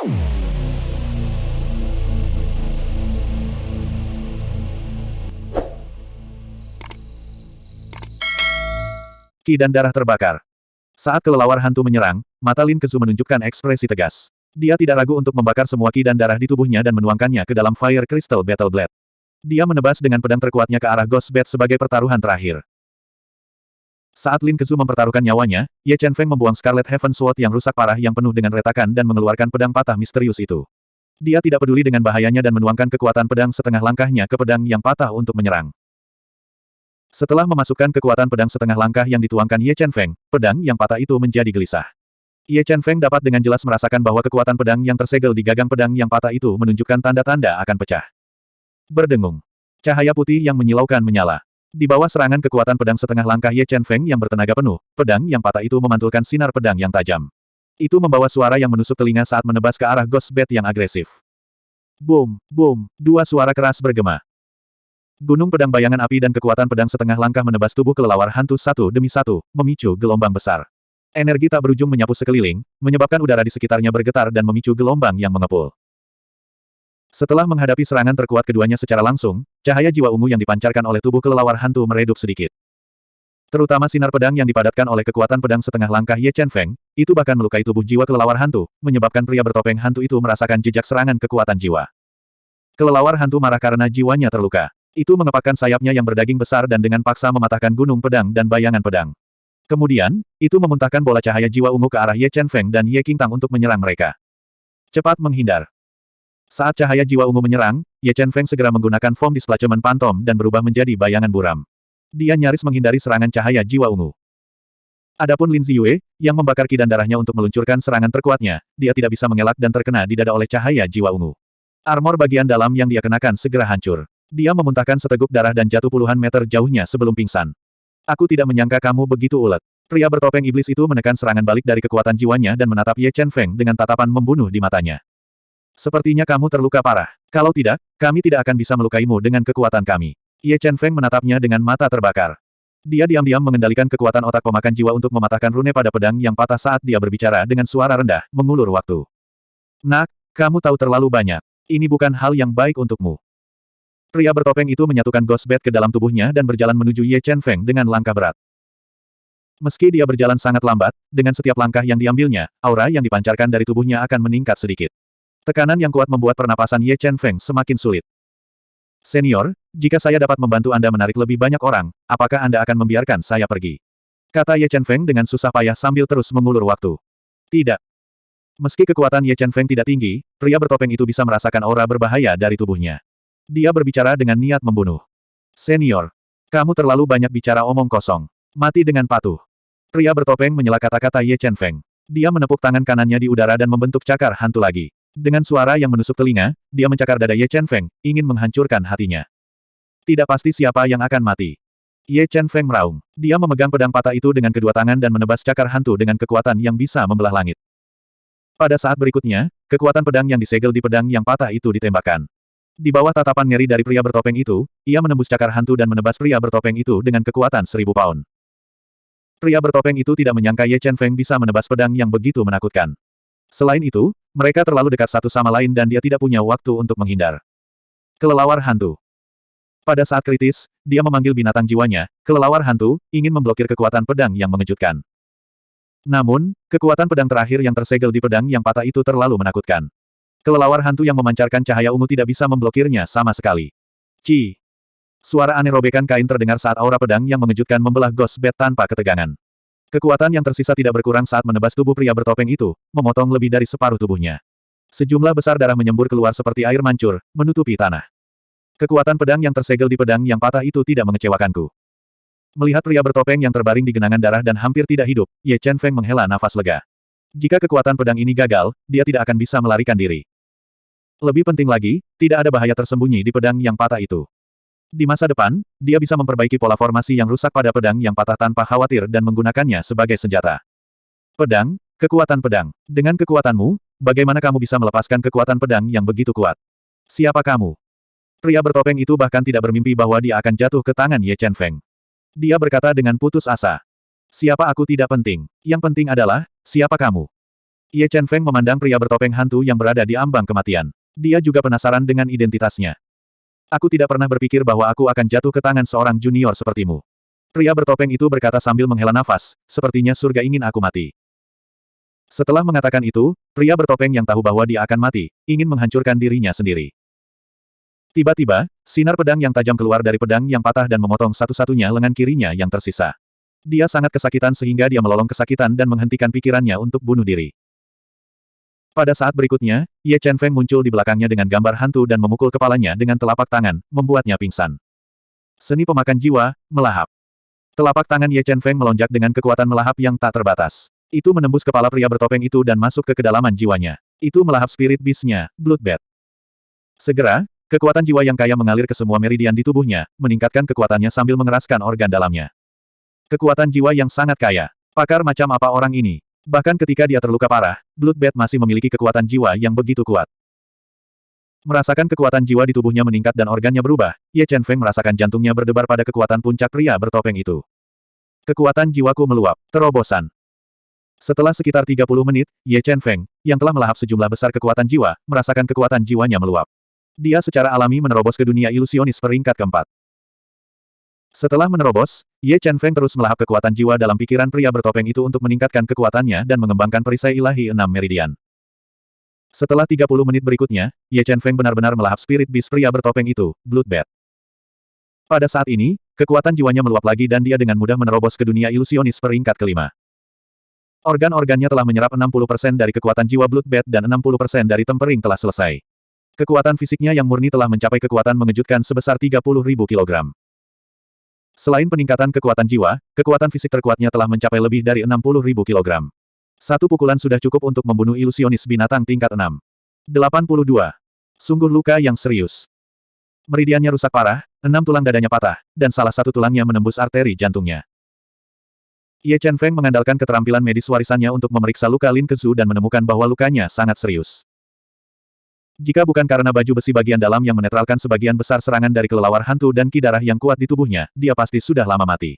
Ki dan darah terbakar. Saat kelelawar hantu menyerang, mata Lin Kezu menunjukkan ekspresi tegas. Dia tidak ragu untuk membakar semua ki dan darah di tubuhnya dan menuangkannya ke dalam Fire Crystal Battle Blade. Dia menebas dengan pedang terkuatnya ke arah Ghost Bat sebagai pertaruhan terakhir. Saat Lin Kezu mempertaruhkan nyawanya, Ye Chen Feng membuang Scarlet Heaven Sword yang rusak parah yang penuh dengan retakan dan mengeluarkan pedang patah misterius itu. Dia tidak peduli dengan bahayanya dan menuangkan kekuatan pedang setengah langkahnya ke pedang yang patah untuk menyerang. Setelah memasukkan kekuatan pedang setengah langkah yang dituangkan Ye Chen Feng, pedang yang patah itu menjadi gelisah. Ye Chen Feng dapat dengan jelas merasakan bahwa kekuatan pedang yang tersegel di gagang pedang yang patah itu menunjukkan tanda-tanda akan pecah. Berdengung. Cahaya putih yang menyilaukan menyala. Di bawah serangan kekuatan pedang setengah langkah Ye Chen Feng yang bertenaga penuh, pedang yang patah itu memantulkan sinar pedang yang tajam. Itu membawa suara yang menusuk telinga saat menebas ke arah Ghost Bat yang agresif. Boom, boom, dua suara keras bergema. Gunung pedang bayangan api dan kekuatan pedang setengah langkah menebas tubuh kelelawar hantu satu demi satu, memicu gelombang besar. Energi tak berujung menyapu sekeliling, menyebabkan udara di sekitarnya bergetar dan memicu gelombang yang mengepul. Setelah menghadapi serangan terkuat keduanya secara langsung, cahaya jiwa ungu yang dipancarkan oleh tubuh kelelawar hantu meredup sedikit. Terutama sinar pedang yang dipadatkan oleh kekuatan pedang setengah langkah Ye Chen Feng, itu bahkan melukai tubuh jiwa kelelawar hantu, menyebabkan pria bertopeng hantu itu merasakan jejak serangan kekuatan jiwa. Kelelawar hantu marah karena jiwanya terluka. Itu mengepakkan sayapnya yang berdaging besar dan dengan paksa mematahkan gunung pedang dan bayangan pedang. Kemudian, itu memuntahkan bola cahaya jiwa ungu ke arah Ye Chen Feng dan Ye Qingtang untuk menyerang mereka. Cepat menghindar. Saat cahaya jiwa ungu menyerang, Ye Chen Feng segera menggunakan form displacement pantom dan berubah menjadi bayangan buram. Dia nyaris menghindari serangan cahaya jiwa ungu. Adapun Lin Ziyue, yang membakar ki dan darahnya untuk meluncurkan serangan terkuatnya, dia tidak bisa mengelak dan terkena di dada oleh cahaya jiwa ungu. Armor bagian dalam yang dia kenakan segera hancur. Dia memuntahkan seteguk darah dan jatuh puluhan meter jauhnya sebelum pingsan. Aku tidak menyangka kamu begitu ulet. Pria bertopeng iblis itu menekan serangan balik dari kekuatan jiwanya dan menatap Ye Chen Feng dengan tatapan membunuh di matanya. Sepertinya kamu terluka parah. Kalau tidak, kami tidak akan bisa melukaimu dengan kekuatan kami. Ye Chen Feng menatapnya dengan mata terbakar. Dia diam-diam mengendalikan kekuatan otak pemakan jiwa untuk mematahkan rune pada pedang yang patah saat dia berbicara dengan suara rendah, mengulur waktu. Nak, kamu tahu terlalu banyak. Ini bukan hal yang baik untukmu. Pria bertopeng itu menyatukan Ghost Bat ke dalam tubuhnya dan berjalan menuju Ye Chen Feng dengan langkah berat. Meski dia berjalan sangat lambat, dengan setiap langkah yang diambilnya, aura yang dipancarkan dari tubuhnya akan meningkat sedikit. Tekanan yang kuat membuat pernapasan Ye Chen Feng semakin sulit. Senior, jika saya dapat membantu Anda menarik lebih banyak orang, apakah Anda akan membiarkan saya pergi? Kata Ye Chen Feng dengan susah payah sambil terus mengulur waktu. Tidak. Meski kekuatan Ye Chen Feng tidak tinggi, pria bertopeng itu bisa merasakan aura berbahaya dari tubuhnya. Dia berbicara dengan niat membunuh. Senior, kamu terlalu banyak bicara omong kosong. Mati dengan patuh. Pria bertopeng menyela kata-kata Ye Chen Feng. Dia menepuk tangan kanannya di udara dan membentuk cakar hantu lagi. Dengan suara yang menusuk telinga, dia mencakar dada Ye Chen Feng, ingin menghancurkan hatinya. Tidak pasti siapa yang akan mati. Ye Chen Feng meraung. Dia memegang pedang patah itu dengan kedua tangan dan menebas cakar hantu dengan kekuatan yang bisa membelah langit. Pada saat berikutnya, kekuatan pedang yang disegel di pedang yang patah itu ditembakkan. Di bawah tatapan ngeri dari pria bertopeng itu, ia menembus cakar hantu dan menebas pria bertopeng itu dengan kekuatan seribu pound. Pria bertopeng itu tidak menyangka Ye Chen Feng bisa menebas pedang yang begitu menakutkan. Selain itu, mereka terlalu dekat satu sama lain dan dia tidak punya waktu untuk menghindar. Kelelawar hantu. Pada saat kritis, dia memanggil binatang jiwanya, kelelawar hantu, ingin memblokir kekuatan pedang yang mengejutkan. Namun, kekuatan pedang terakhir yang tersegel di pedang yang patah itu terlalu menakutkan. Kelelawar hantu yang memancarkan cahaya ungu tidak bisa memblokirnya sama sekali. Ci. Suara aneh robekan kain terdengar saat aura pedang yang mengejutkan membelah Ghost Bat tanpa ketegangan. Kekuatan yang tersisa tidak berkurang saat menebas tubuh pria bertopeng itu, memotong lebih dari separuh tubuhnya. Sejumlah besar darah menyembur keluar seperti air mancur, menutupi tanah. Kekuatan pedang yang tersegel di pedang yang patah itu tidak mengecewakanku. Melihat pria bertopeng yang terbaring di genangan darah dan hampir tidak hidup, Ye Chen Feng menghela nafas lega. Jika kekuatan pedang ini gagal, dia tidak akan bisa melarikan diri. Lebih penting lagi, tidak ada bahaya tersembunyi di pedang yang patah itu. Di masa depan, dia bisa memperbaiki pola formasi yang rusak pada pedang yang patah tanpa khawatir dan menggunakannya sebagai senjata. Pedang, kekuatan pedang. Dengan kekuatanmu, bagaimana kamu bisa melepaskan kekuatan pedang yang begitu kuat? Siapa kamu? Pria bertopeng itu bahkan tidak bermimpi bahwa dia akan jatuh ke tangan Ye Chen Feng. Dia berkata dengan putus asa. Siapa aku tidak penting. Yang penting adalah, siapa kamu? Ye Chen Feng memandang pria bertopeng hantu yang berada di ambang kematian. Dia juga penasaran dengan identitasnya. Aku tidak pernah berpikir bahwa aku akan jatuh ke tangan seorang junior sepertimu. Pria bertopeng itu berkata sambil menghela nafas, sepertinya surga ingin aku mati. Setelah mengatakan itu, pria bertopeng yang tahu bahwa dia akan mati, ingin menghancurkan dirinya sendiri. Tiba-tiba, sinar pedang yang tajam keluar dari pedang yang patah dan memotong satu-satunya lengan kirinya yang tersisa. Dia sangat kesakitan sehingga dia melolong kesakitan dan menghentikan pikirannya untuk bunuh diri. Pada saat berikutnya, Ye Chen Feng muncul di belakangnya dengan gambar hantu dan memukul kepalanya dengan telapak tangan, membuatnya pingsan. Seni pemakan jiwa, melahap. Telapak tangan Ye Chen Feng melonjak dengan kekuatan melahap yang tak terbatas. Itu menembus kepala pria bertopeng itu dan masuk ke kedalaman jiwanya. Itu melahap spirit beast-nya, Bloodbath. Segera, kekuatan jiwa yang kaya mengalir ke semua meridian di tubuhnya, meningkatkan kekuatannya sambil mengeraskan organ dalamnya. Kekuatan jiwa yang sangat kaya. Pakar macam apa orang ini? Bahkan ketika dia terluka parah, Bloodbath masih memiliki kekuatan jiwa yang begitu kuat. Merasakan kekuatan jiwa di tubuhnya meningkat dan organnya berubah, Ye Chen Feng merasakan jantungnya berdebar pada kekuatan puncak pria bertopeng itu. Kekuatan jiwaku meluap. Terobosan. Setelah sekitar 30 menit, Ye Chen Feng, yang telah melahap sejumlah besar kekuatan jiwa, merasakan kekuatan jiwanya meluap. Dia secara alami menerobos ke dunia ilusionis peringkat keempat. Setelah menerobos, Ye Chen Feng terus melahap kekuatan jiwa dalam pikiran pria bertopeng itu untuk meningkatkan kekuatannya dan mengembangkan perisai ilahi enam meridian. Setelah 30 menit berikutnya, Ye Chen Feng benar-benar melahap spirit beast pria bertopeng itu, Bloodbath. Pada saat ini, kekuatan jiwanya meluap lagi dan dia dengan mudah menerobos ke dunia ilusionis peringkat kelima. Organ-organnya telah menyerap 60% dari kekuatan jiwa Bloodbath dan 60% dari tempering telah selesai. Kekuatan fisiknya yang murni telah mencapai kekuatan mengejutkan sebesar 30.000 kg. Selain peningkatan kekuatan jiwa, kekuatan fisik terkuatnya telah mencapai lebih dari 60.000 kg. Satu pukulan sudah cukup untuk membunuh ilusionis binatang tingkat 6. 82. Sungguh luka yang serius. Meridiannya rusak parah, enam tulang dadanya patah, dan salah satu tulangnya menembus arteri jantungnya. Ye Chen Feng mengandalkan keterampilan medis warisannya untuk memeriksa luka Lin Kezu dan menemukan bahwa lukanya sangat serius. Jika bukan karena baju besi bagian dalam yang menetralkan sebagian besar serangan dari kelelawar hantu dan ki darah yang kuat di tubuhnya, dia pasti sudah lama mati.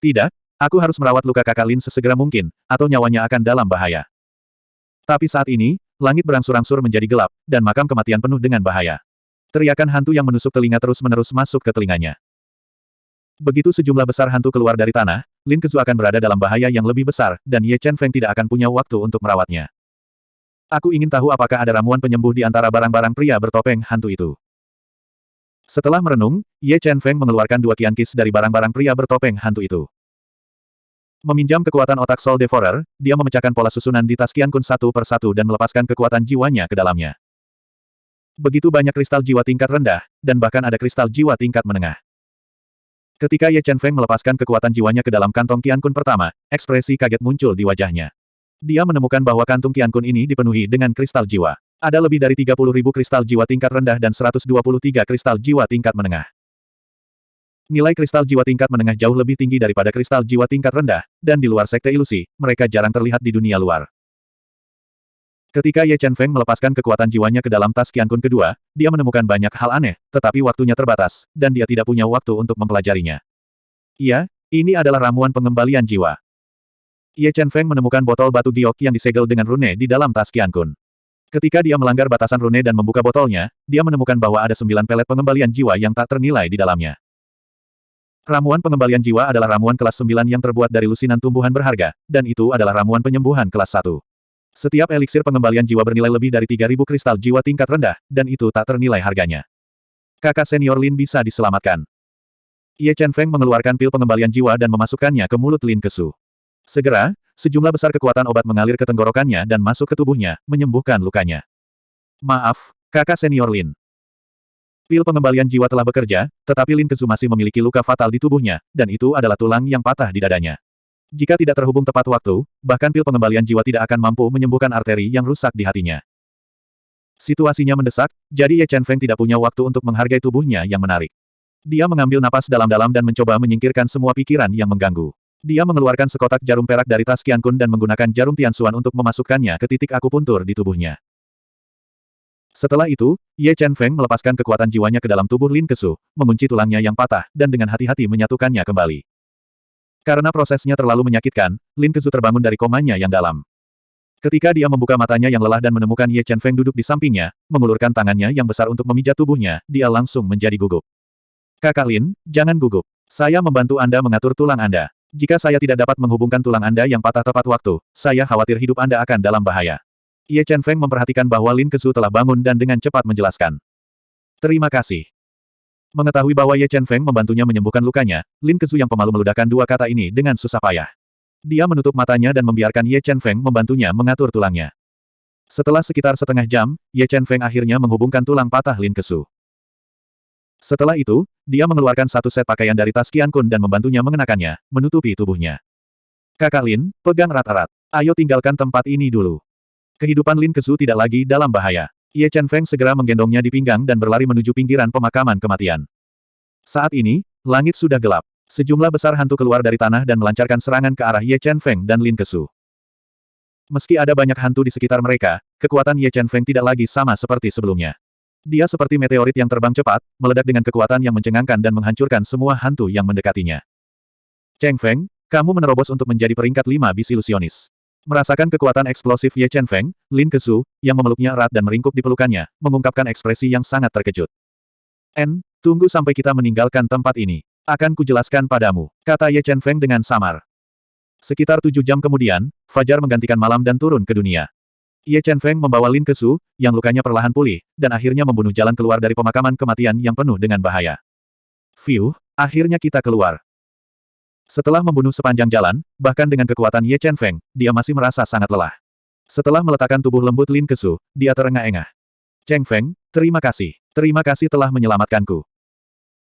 Tidak, aku harus merawat luka kakak Lin sesegera mungkin, atau nyawanya akan dalam bahaya. Tapi saat ini, langit berangsur-angsur menjadi gelap, dan makam kematian penuh dengan bahaya. Teriakan hantu yang menusuk telinga terus-menerus masuk ke telinganya. Begitu sejumlah besar hantu keluar dari tanah, Lin Kezu akan berada dalam bahaya yang lebih besar, dan Ye Chen Feng tidak akan punya waktu untuk merawatnya. Aku ingin tahu apakah ada ramuan penyembuh di antara barang-barang pria bertopeng hantu itu. Setelah merenung, Ye Chen Feng mengeluarkan dua kiankis dari barang-barang pria bertopeng hantu itu. Meminjam kekuatan otak Soul Devourer, dia memecahkan pola susunan di tas Kian Kun satu per satu dan melepaskan kekuatan jiwanya ke dalamnya. Begitu banyak kristal jiwa tingkat rendah, dan bahkan ada kristal jiwa tingkat menengah. Ketika Ye Chen Feng melepaskan kekuatan jiwanya ke dalam kantong Qian Kun pertama, ekspresi kaget muncul di wajahnya. Dia menemukan bahwa kantung Qian Kun ini dipenuhi dengan kristal jiwa. Ada lebih dari 30 ribu kristal jiwa tingkat rendah dan 123 kristal jiwa tingkat menengah. Nilai kristal jiwa tingkat menengah jauh lebih tinggi daripada kristal jiwa tingkat rendah, dan di luar sekte ilusi, mereka jarang terlihat di dunia luar. Ketika Ye Chen Feng melepaskan kekuatan jiwanya ke dalam tas Qian Kun kedua, dia menemukan banyak hal aneh, tetapi waktunya terbatas, dan dia tidak punya waktu untuk mempelajarinya. Iya, ini adalah ramuan pengembalian jiwa. Ye Chen Feng menemukan botol batu giok yang disegel dengan rune di dalam tas Qian Kun. Ketika dia melanggar batasan rune dan membuka botolnya, dia menemukan bahwa ada sembilan pelet pengembalian jiwa yang tak ternilai di dalamnya. Ramuan pengembalian jiwa adalah ramuan kelas 9 yang terbuat dari lusinan tumbuhan berharga, dan itu adalah ramuan penyembuhan kelas 1. Setiap eliksir pengembalian jiwa bernilai lebih dari 3000 kristal jiwa tingkat rendah, dan itu tak ternilai harganya. Kakak senior Lin bisa diselamatkan. Ye Chen Feng mengeluarkan pil pengembalian jiwa dan memasukkannya ke mulut Lin Kesu. Segera, sejumlah besar kekuatan obat mengalir ke tenggorokannya dan masuk ke tubuhnya, menyembuhkan lukanya. Maaf, kakak senior Lin. Pil pengembalian jiwa telah bekerja, tetapi Lin Kesu masih memiliki luka fatal di tubuhnya, dan itu adalah tulang yang patah di dadanya. Jika tidak terhubung tepat waktu, bahkan pil pengembalian jiwa tidak akan mampu menyembuhkan arteri yang rusak di hatinya. Situasinya mendesak, jadi Ye Chen Feng tidak punya waktu untuk menghargai tubuhnya yang menarik. Dia mengambil napas dalam-dalam dan mencoba menyingkirkan semua pikiran yang mengganggu. Dia mengeluarkan sekotak jarum perak dari tas Qian Kun dan menggunakan jarum Tianxuan untuk memasukkannya ke titik akupuntur di tubuhnya. Setelah itu, Ye Chen Feng melepaskan kekuatan jiwanya ke dalam tubuh Lin Kesu, mengunci tulangnya yang patah, dan dengan hati-hati menyatukannya kembali. Karena prosesnya terlalu menyakitkan, Lin Kezu terbangun dari komanya yang dalam. Ketika dia membuka matanya yang lelah dan menemukan Ye Chen Feng duduk di sampingnya, mengulurkan tangannya yang besar untuk memijat tubuhnya, dia langsung menjadi gugup. Kakak Lin, jangan gugup. Saya membantu Anda mengatur tulang Anda. Jika saya tidak dapat menghubungkan tulang Anda yang patah tepat waktu, saya khawatir hidup Anda akan dalam bahaya. Ye Chen Feng memperhatikan bahwa Lin Kesu telah bangun dan dengan cepat menjelaskan. Terima kasih. Mengetahui bahwa Ye Chen Feng membantunya menyembuhkan lukanya, Lin Kesu yang pemalu meludahkan dua kata ini dengan susah payah. Dia menutup matanya dan membiarkan Ye Chen Feng membantunya mengatur tulangnya. Setelah sekitar setengah jam, Ye Chen Feng akhirnya menghubungkan tulang patah Lin Kesu. Setelah itu, dia mengeluarkan satu set pakaian dari tas Qian Kun dan membantunya mengenakannya, menutupi tubuhnya. Kakak Lin, pegang rat-rat. Ayo tinggalkan tempat ini dulu. Kehidupan Lin Kesu tidak lagi dalam bahaya. Ye Chen Feng segera menggendongnya di pinggang dan berlari menuju pinggiran pemakaman kematian. Saat ini, langit sudah gelap. Sejumlah besar hantu keluar dari tanah dan melancarkan serangan ke arah Ye Chen Feng dan Lin Kesu. Meski ada banyak hantu di sekitar mereka, kekuatan Ye Chen Feng tidak lagi sama seperti sebelumnya. Dia seperti meteorit yang terbang cepat, meledak dengan kekuatan yang mencengangkan dan menghancurkan semua hantu yang mendekatinya. Cheng Feng, kamu menerobos untuk menjadi peringkat lima bis ilusionis. Merasakan kekuatan eksplosif Ye Chen Feng, Lin Kesu, yang memeluknya erat dan meringkuk di pelukannya, mengungkapkan ekspresi yang sangat terkejut. N, tunggu sampai kita meninggalkan tempat ini. Akan kujelaskan padamu, kata Ye Chen Feng dengan samar. Sekitar tujuh jam kemudian, Fajar menggantikan malam dan turun ke dunia. Ye Chen Feng membawa Lin ke Su, yang lukanya perlahan pulih, dan akhirnya membunuh jalan keluar dari pemakaman kematian yang penuh dengan bahaya. Fiu, akhirnya kita keluar. Setelah membunuh sepanjang jalan, bahkan dengan kekuatan Ye Chen Feng, dia masih merasa sangat lelah. Setelah meletakkan tubuh lembut Lin ke Su, dia terengah-engah. Cheng Feng, terima kasih. Terima kasih telah menyelamatkanku.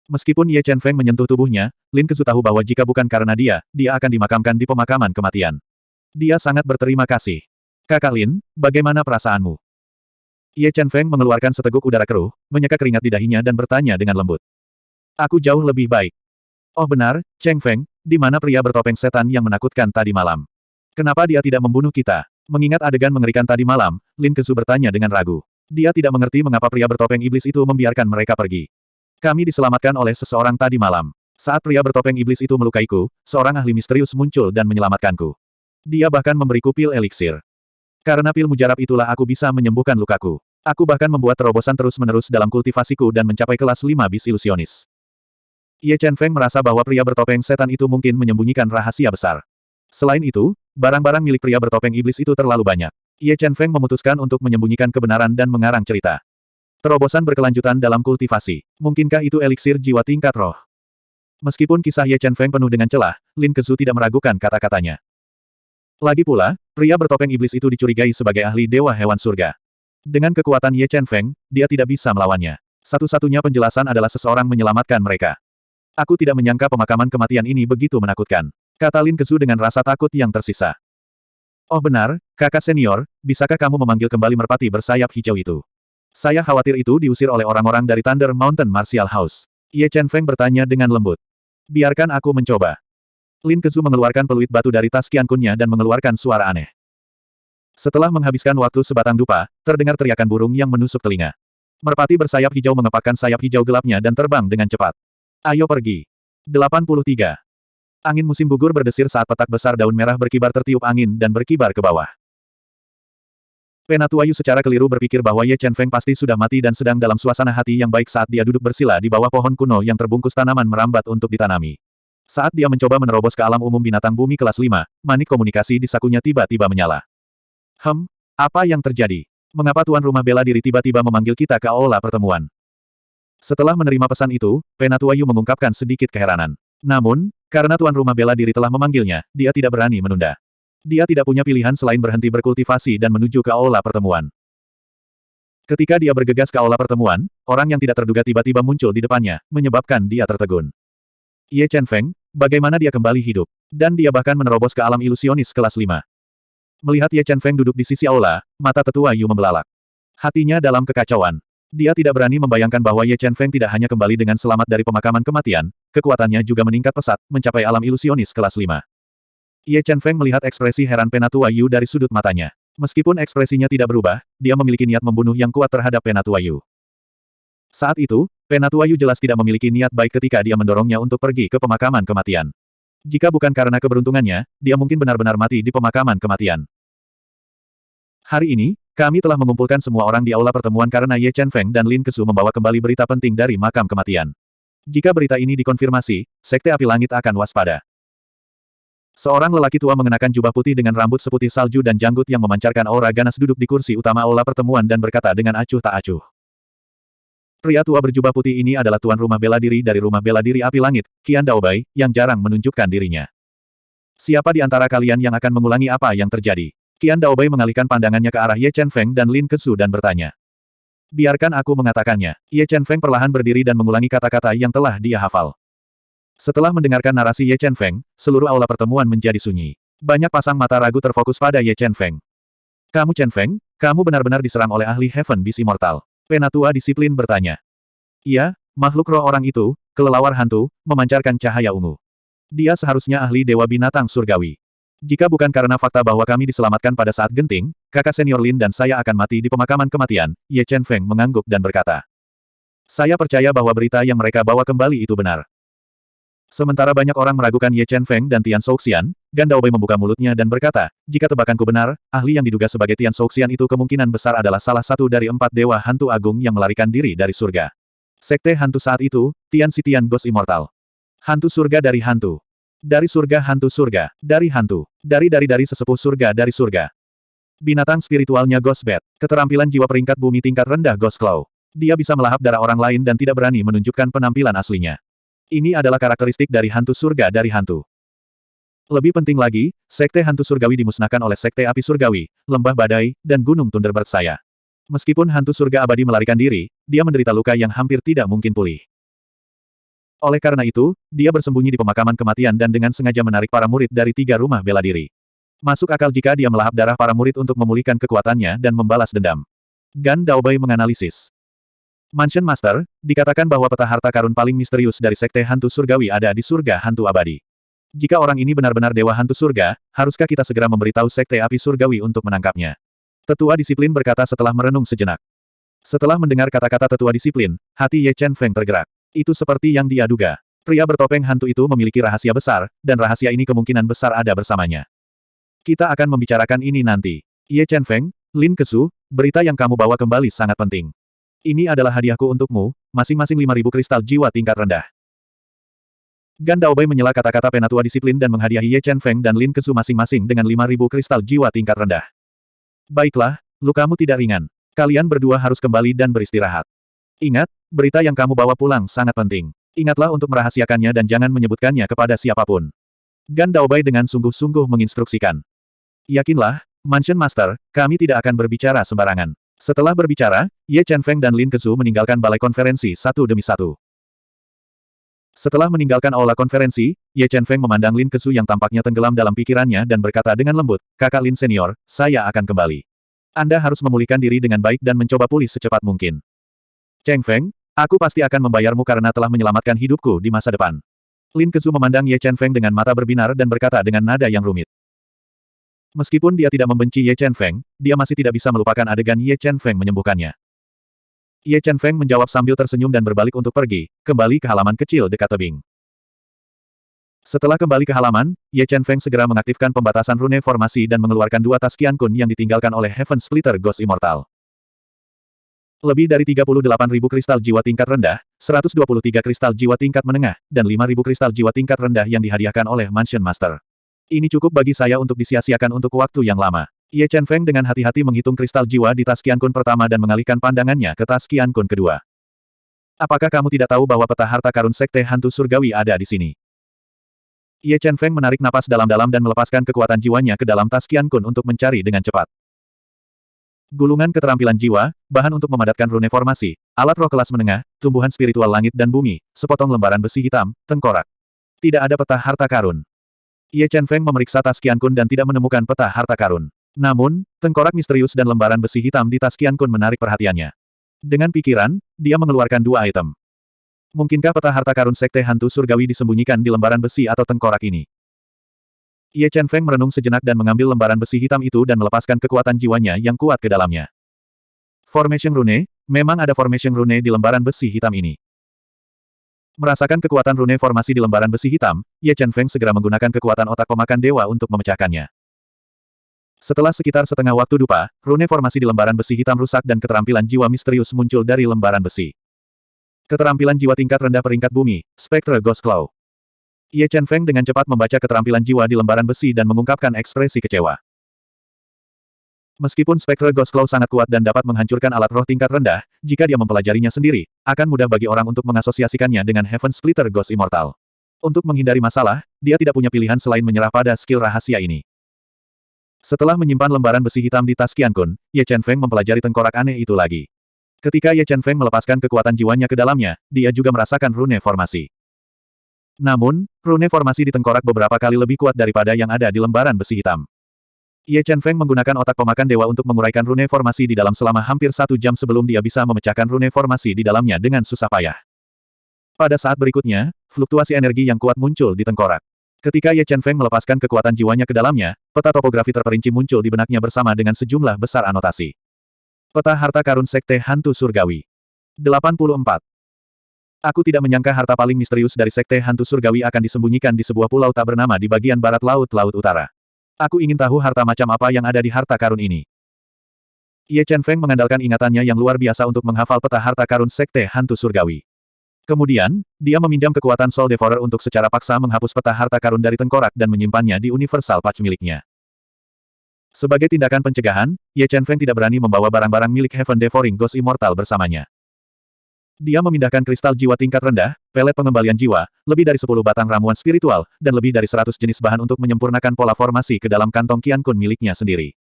Meskipun Ye Chen Feng menyentuh tubuhnya, Lin Kesu tahu bahwa jika bukan karena dia, dia akan dimakamkan di pemakaman kematian. Dia sangat berterima kasih. Kakak Lin, bagaimana perasaanmu? Ye Chen Feng mengeluarkan seteguk udara keruh, menyeka keringat di dahinya dan bertanya dengan lembut. Aku jauh lebih baik. Oh benar, Cheng Feng, di mana pria bertopeng setan yang menakutkan tadi malam? Kenapa dia tidak membunuh kita? Mengingat adegan mengerikan tadi malam, Lin Kesu bertanya dengan ragu. Dia tidak mengerti mengapa pria bertopeng iblis itu membiarkan mereka pergi. Kami diselamatkan oleh seseorang tadi malam. Saat pria bertopeng iblis itu melukaiku, seorang ahli misterius muncul dan menyelamatkanku. Dia bahkan memberiku pil eliksir. Karena pil mujarab itulah aku bisa menyembuhkan lukaku. Aku bahkan membuat terobosan terus-menerus dalam kultivasiku dan mencapai kelas 5 bis ilusionis. Ye Chen Feng merasa bahwa pria bertopeng setan itu mungkin menyembunyikan rahasia besar. Selain itu, barang-barang milik pria bertopeng iblis itu terlalu banyak. Ye Chen Feng memutuskan untuk menyembunyikan kebenaran dan mengarang cerita. Terobosan berkelanjutan dalam kultivasi. Mungkinkah itu eliksir jiwa tingkat roh? Meskipun kisah Ye Chen Feng penuh dengan celah, Lin Kezu tidak meragukan kata-katanya. Lagi pula, pria bertopeng iblis itu dicurigai sebagai ahli dewa hewan surga. Dengan kekuatan Ye Chen Feng, dia tidak bisa melawannya. Satu-satunya penjelasan adalah seseorang menyelamatkan mereka. Aku tidak menyangka pemakaman kematian ini begitu menakutkan. Kata Lin Kezu dengan rasa takut yang tersisa. Oh benar, kakak senior, bisakah kamu memanggil kembali merpati bersayap hijau itu? Saya khawatir itu diusir oleh orang-orang dari Thunder Mountain Martial House. Ye Chen Feng bertanya dengan lembut. Biarkan aku mencoba. Lin Kezu mengeluarkan peluit batu dari tas Qian Kunnya dan mengeluarkan suara aneh. Setelah menghabiskan waktu sebatang dupa, terdengar teriakan burung yang menusuk telinga. Merpati bersayap hijau mengepakkan sayap hijau gelapnya dan terbang dengan cepat. Ayo pergi. 83. Angin musim gugur berdesir saat petak besar daun merah berkibar tertiup angin dan berkibar ke bawah. Penatuayu secara keliru berpikir bahwa Ye Chen Feng pasti sudah mati dan sedang dalam suasana hati yang baik saat dia duduk bersila di bawah pohon kuno yang terbungkus tanaman merambat untuk ditanami. Saat dia mencoba menerobos ke alam umum binatang bumi kelas 5, manik komunikasi di sakunya tiba-tiba menyala. Hem, apa yang terjadi? Mengapa tuan rumah bela diri tiba-tiba memanggil kita ke aula pertemuan? Setelah menerima pesan itu, Penatuayu mengungkapkan sedikit keheranan. Namun, karena tuan rumah bela diri telah memanggilnya, dia tidak berani menunda. Dia tidak punya pilihan selain berhenti berkultivasi dan menuju ke aula pertemuan. Ketika dia bergegas ke aula pertemuan, orang yang tidak terduga tiba-tiba muncul di depannya, menyebabkan dia tertegun. Ye Chen Feng, bagaimana dia kembali hidup? Dan dia bahkan menerobos ke alam ilusionis kelas 5. Melihat Ye Chen Feng duduk di sisi aula, mata tetua Yu membelalak. Hatinya dalam kekacauan. Dia tidak berani membayangkan bahwa Ye Chen Feng tidak hanya kembali dengan selamat dari pemakaman kematian, kekuatannya juga meningkat pesat, mencapai alam ilusionis kelas 5. Ye Chen Feng melihat ekspresi heran Penatua Yu dari sudut matanya. Meskipun ekspresinya tidak berubah, dia memiliki niat membunuh yang kuat terhadap Penatua Yu. Saat itu, Penatua Yu jelas tidak memiliki niat baik ketika dia mendorongnya untuk pergi ke pemakaman kematian. Jika bukan karena keberuntungannya, dia mungkin benar-benar mati di pemakaman kematian. Hari ini, kami telah mengumpulkan semua orang di aula pertemuan karena Ye Chen Feng dan Lin Kesu membawa kembali berita penting dari makam kematian. Jika berita ini dikonfirmasi, Sekte Api Langit akan waspada. Seorang lelaki tua mengenakan jubah putih dengan rambut seputih salju dan janggut yang memancarkan aura ganas duduk di kursi utama aula pertemuan dan berkata dengan acuh tak acuh. Pria tua berjubah putih ini adalah tuan rumah bela diri dari rumah bela diri Api Langit, Kian Daobai, yang jarang menunjukkan dirinya. Siapa di antara kalian yang akan mengulangi apa yang terjadi? Kian Daobai mengalihkan pandangannya ke arah Ye Chen Feng dan Lin Kesu dan bertanya. Biarkan aku mengatakannya. Ye Chen Feng perlahan berdiri dan mengulangi kata-kata yang telah dia hafal. Setelah mendengarkan narasi Ye Chen Feng, seluruh aula pertemuan menjadi sunyi. Banyak pasang mata ragu terfokus pada Ye Chen Feng. Kamu Chen Feng, kamu benar-benar diserang oleh ahli Heaven Beast Immortal. Penatua disiplin bertanya. Iya, makhluk roh orang itu, kelelawar hantu, memancarkan cahaya ungu. Dia seharusnya ahli dewa binatang surgawi. Jika bukan karena fakta bahwa kami diselamatkan pada saat genting, kakak senior Lin dan saya akan mati di pemakaman kematian, Ye Chen Feng mengangguk dan berkata. Saya percaya bahwa berita yang mereka bawa kembali itu benar. Sementara banyak orang meragukan Ye Chen Feng dan Tian Souxian, Gan Daobei membuka mulutnya dan berkata, jika tebakanku benar, ahli yang diduga sebagai Tian Souxian itu kemungkinan besar adalah salah satu dari empat dewa hantu agung yang melarikan diri dari surga. Sekte hantu saat itu, Tian Si Tian Ghost Immortal. Hantu surga dari hantu. Dari surga hantu surga, dari hantu. Dari dari dari sesepuh surga dari surga. Binatang spiritualnya Ghost Bat. Keterampilan jiwa peringkat bumi tingkat rendah Ghost Claw. Dia bisa melahap darah orang lain dan tidak berani menunjukkan penampilan aslinya. Ini adalah karakteristik dari hantu surga dari hantu. Lebih penting lagi, Sekte Hantu Surgawi dimusnahkan oleh Sekte Api Surgawi, Lembah Badai, dan Gunung Thunderbird saya. Meskipun hantu surga abadi melarikan diri, dia menderita luka yang hampir tidak mungkin pulih. Oleh karena itu, dia bersembunyi di pemakaman kematian dan dengan sengaja menarik para murid dari tiga rumah bela diri. Masuk akal jika dia melahap darah para murid untuk memulihkan kekuatannya dan membalas dendam. Gan Daobai menganalisis. Mansion Master, dikatakan bahwa peta harta karun paling misterius dari Sekte Hantu Surgawi ada di surga hantu abadi. Jika orang ini benar-benar dewa hantu surga, haruskah kita segera memberitahu Sekte Api Surgawi untuk menangkapnya? Tetua Disiplin berkata setelah merenung sejenak. Setelah mendengar kata-kata Tetua Disiplin, hati Ye Chen Feng tergerak. Itu seperti yang dia duga. Pria bertopeng hantu itu memiliki rahasia besar, dan rahasia ini kemungkinan besar ada bersamanya. Kita akan membicarakan ini nanti. Ye Chen Feng, Lin Kesu, berita yang kamu bawa kembali sangat penting. Ini adalah hadiahku untukmu, masing-masing 5000 kristal jiwa tingkat rendah. Gan Daobei menyela kata-kata penatua disiplin dan menghadiahi Ye Chen Feng dan Lin Kesu masing-masing dengan 5000 kristal jiwa tingkat rendah. Baiklah, lukamu tidak ringan. Kalian berdua harus kembali dan beristirahat. Ingat, berita yang kamu bawa pulang sangat penting. Ingatlah untuk merahasiakannya dan jangan menyebutkannya kepada siapa pun. Gan Daobei dengan sungguh-sungguh menginstruksikan. Yakinlah, Mansion Master, kami tidak akan berbicara sembarangan. Setelah berbicara, Ye Feng dan Lin Kezu meninggalkan balai konferensi satu demi satu. Setelah meninggalkan aula konferensi, Ye Feng memandang Lin Kezu yang tampaknya tenggelam dalam pikirannya dan berkata dengan lembut, Kakak Lin Senior, saya akan kembali. Anda harus memulihkan diri dengan baik dan mencoba pulih secepat mungkin. Cheng Feng, aku pasti akan membayarmu karena telah menyelamatkan hidupku di masa depan. Lin Kezu memandang Ye Chen Feng dengan mata berbinar dan berkata dengan nada yang rumit. Meskipun dia tidak membenci Ye Chen Feng, dia masih tidak bisa melupakan adegan Ye Chen Feng menyembuhkannya. Ye Chen Feng menjawab sambil tersenyum dan berbalik untuk pergi, kembali ke halaman kecil dekat tebing. Setelah kembali ke halaman, Ye Chen Feng segera mengaktifkan pembatasan rune formasi dan mengeluarkan dua tas Qian Kun yang ditinggalkan oleh Heaven Splitter Ghost Immortal. Lebih dari 38.000 kristal jiwa tingkat rendah, 123 kristal jiwa tingkat menengah, dan 5.000 kristal jiwa tingkat rendah yang dihadiahkan oleh Mansion Master. Ini cukup bagi saya untuk disia-siakan untuk waktu yang lama. Ye Chen Feng dengan hati-hati menghitung kristal jiwa di tas Kun pertama dan mengalihkan pandangannya ke tas Kun kedua. Apakah kamu tidak tahu bahwa peta harta karun sekte hantu surgawi ada di sini? Ye Chen Feng menarik napas dalam-dalam dan melepaskan kekuatan jiwanya ke dalam tas Kun untuk mencari dengan cepat. Gulungan keterampilan jiwa, bahan untuk memadatkan rune formasi, alat roh kelas menengah, tumbuhan spiritual langit dan bumi, sepotong lembaran besi hitam, tengkorak. Tidak ada peta harta karun. Ye Chen Feng memeriksa tas Qian Kun dan tidak menemukan peta harta karun. Namun, tengkorak misterius dan lembaran besi hitam di tas Qian Kun menarik perhatiannya. Dengan pikiran, dia mengeluarkan dua item. Mungkinkah peta harta karun sekte hantu surgawi disembunyikan di lembaran besi atau tengkorak ini? Ye Chen Feng merenung sejenak dan mengambil lembaran besi hitam itu dan melepaskan kekuatan jiwanya yang kuat ke dalamnya. Formation Rune, memang ada Formation Rune di lembaran besi hitam ini. Merasakan kekuatan rune formasi di lembaran besi hitam, Ye Chen Feng segera menggunakan kekuatan otak pemakan dewa untuk memecahkannya. Setelah sekitar setengah waktu dupa, rune formasi di lembaran besi hitam rusak dan keterampilan jiwa misterius muncul dari lembaran besi. Keterampilan jiwa tingkat rendah peringkat bumi, Spectre Ghost Claw. Ye Chen Feng dengan cepat membaca keterampilan jiwa di lembaran besi dan mengungkapkan ekspresi kecewa. Meskipun Spectre Ghost Claw sangat kuat dan dapat menghancurkan alat roh tingkat rendah, jika dia mempelajarinya sendiri, akan mudah bagi orang untuk mengasosiasikannya dengan Heaven Splitter Ghost Immortal. Untuk menghindari masalah, dia tidak punya pilihan selain menyerah pada skill rahasia ini. Setelah menyimpan lembaran besi hitam di tas Qian Kun, Ye Chen Feng mempelajari tengkorak aneh itu lagi. Ketika Ye Chen Feng melepaskan kekuatan jiwanya ke dalamnya, dia juga merasakan rune formasi. Namun, rune formasi di tengkorak beberapa kali lebih kuat daripada yang ada di lembaran besi hitam. Ye Chen Feng menggunakan otak pemakan dewa untuk menguraikan rune formasi di dalam selama hampir satu jam sebelum dia bisa memecahkan rune formasi di dalamnya dengan susah payah. Pada saat berikutnya, fluktuasi energi yang kuat muncul di tengkorak. Ketika Ye Chen Feng melepaskan kekuatan jiwanya ke dalamnya, peta topografi terperinci muncul di benaknya bersama dengan sejumlah besar anotasi. Peta harta karun Sekte Hantu Surgawi. 84. Aku tidak menyangka harta paling misterius dari Sekte Hantu Surgawi akan disembunyikan di sebuah pulau tak bernama di bagian barat laut Laut Utara. Aku ingin tahu harta macam apa yang ada di harta karun ini. Ye Chen Feng mengandalkan ingatannya yang luar biasa untuk menghafal peta harta karun Sekte Hantu Surgawi. Kemudian, dia meminjam kekuatan Soul Devourer untuk secara paksa menghapus peta harta karun dari tengkorak dan menyimpannya di Universal Patch miliknya. Sebagai tindakan pencegahan, Ye Chen Feng tidak berani membawa barang-barang milik Heaven Devouring Ghost Immortal bersamanya. Dia memindahkan kristal jiwa tingkat rendah, pelet pengembalian jiwa, lebih dari 10 batang ramuan spiritual, dan lebih dari 100 jenis bahan untuk menyempurnakan pola formasi ke dalam kantong Qian Kun miliknya sendiri.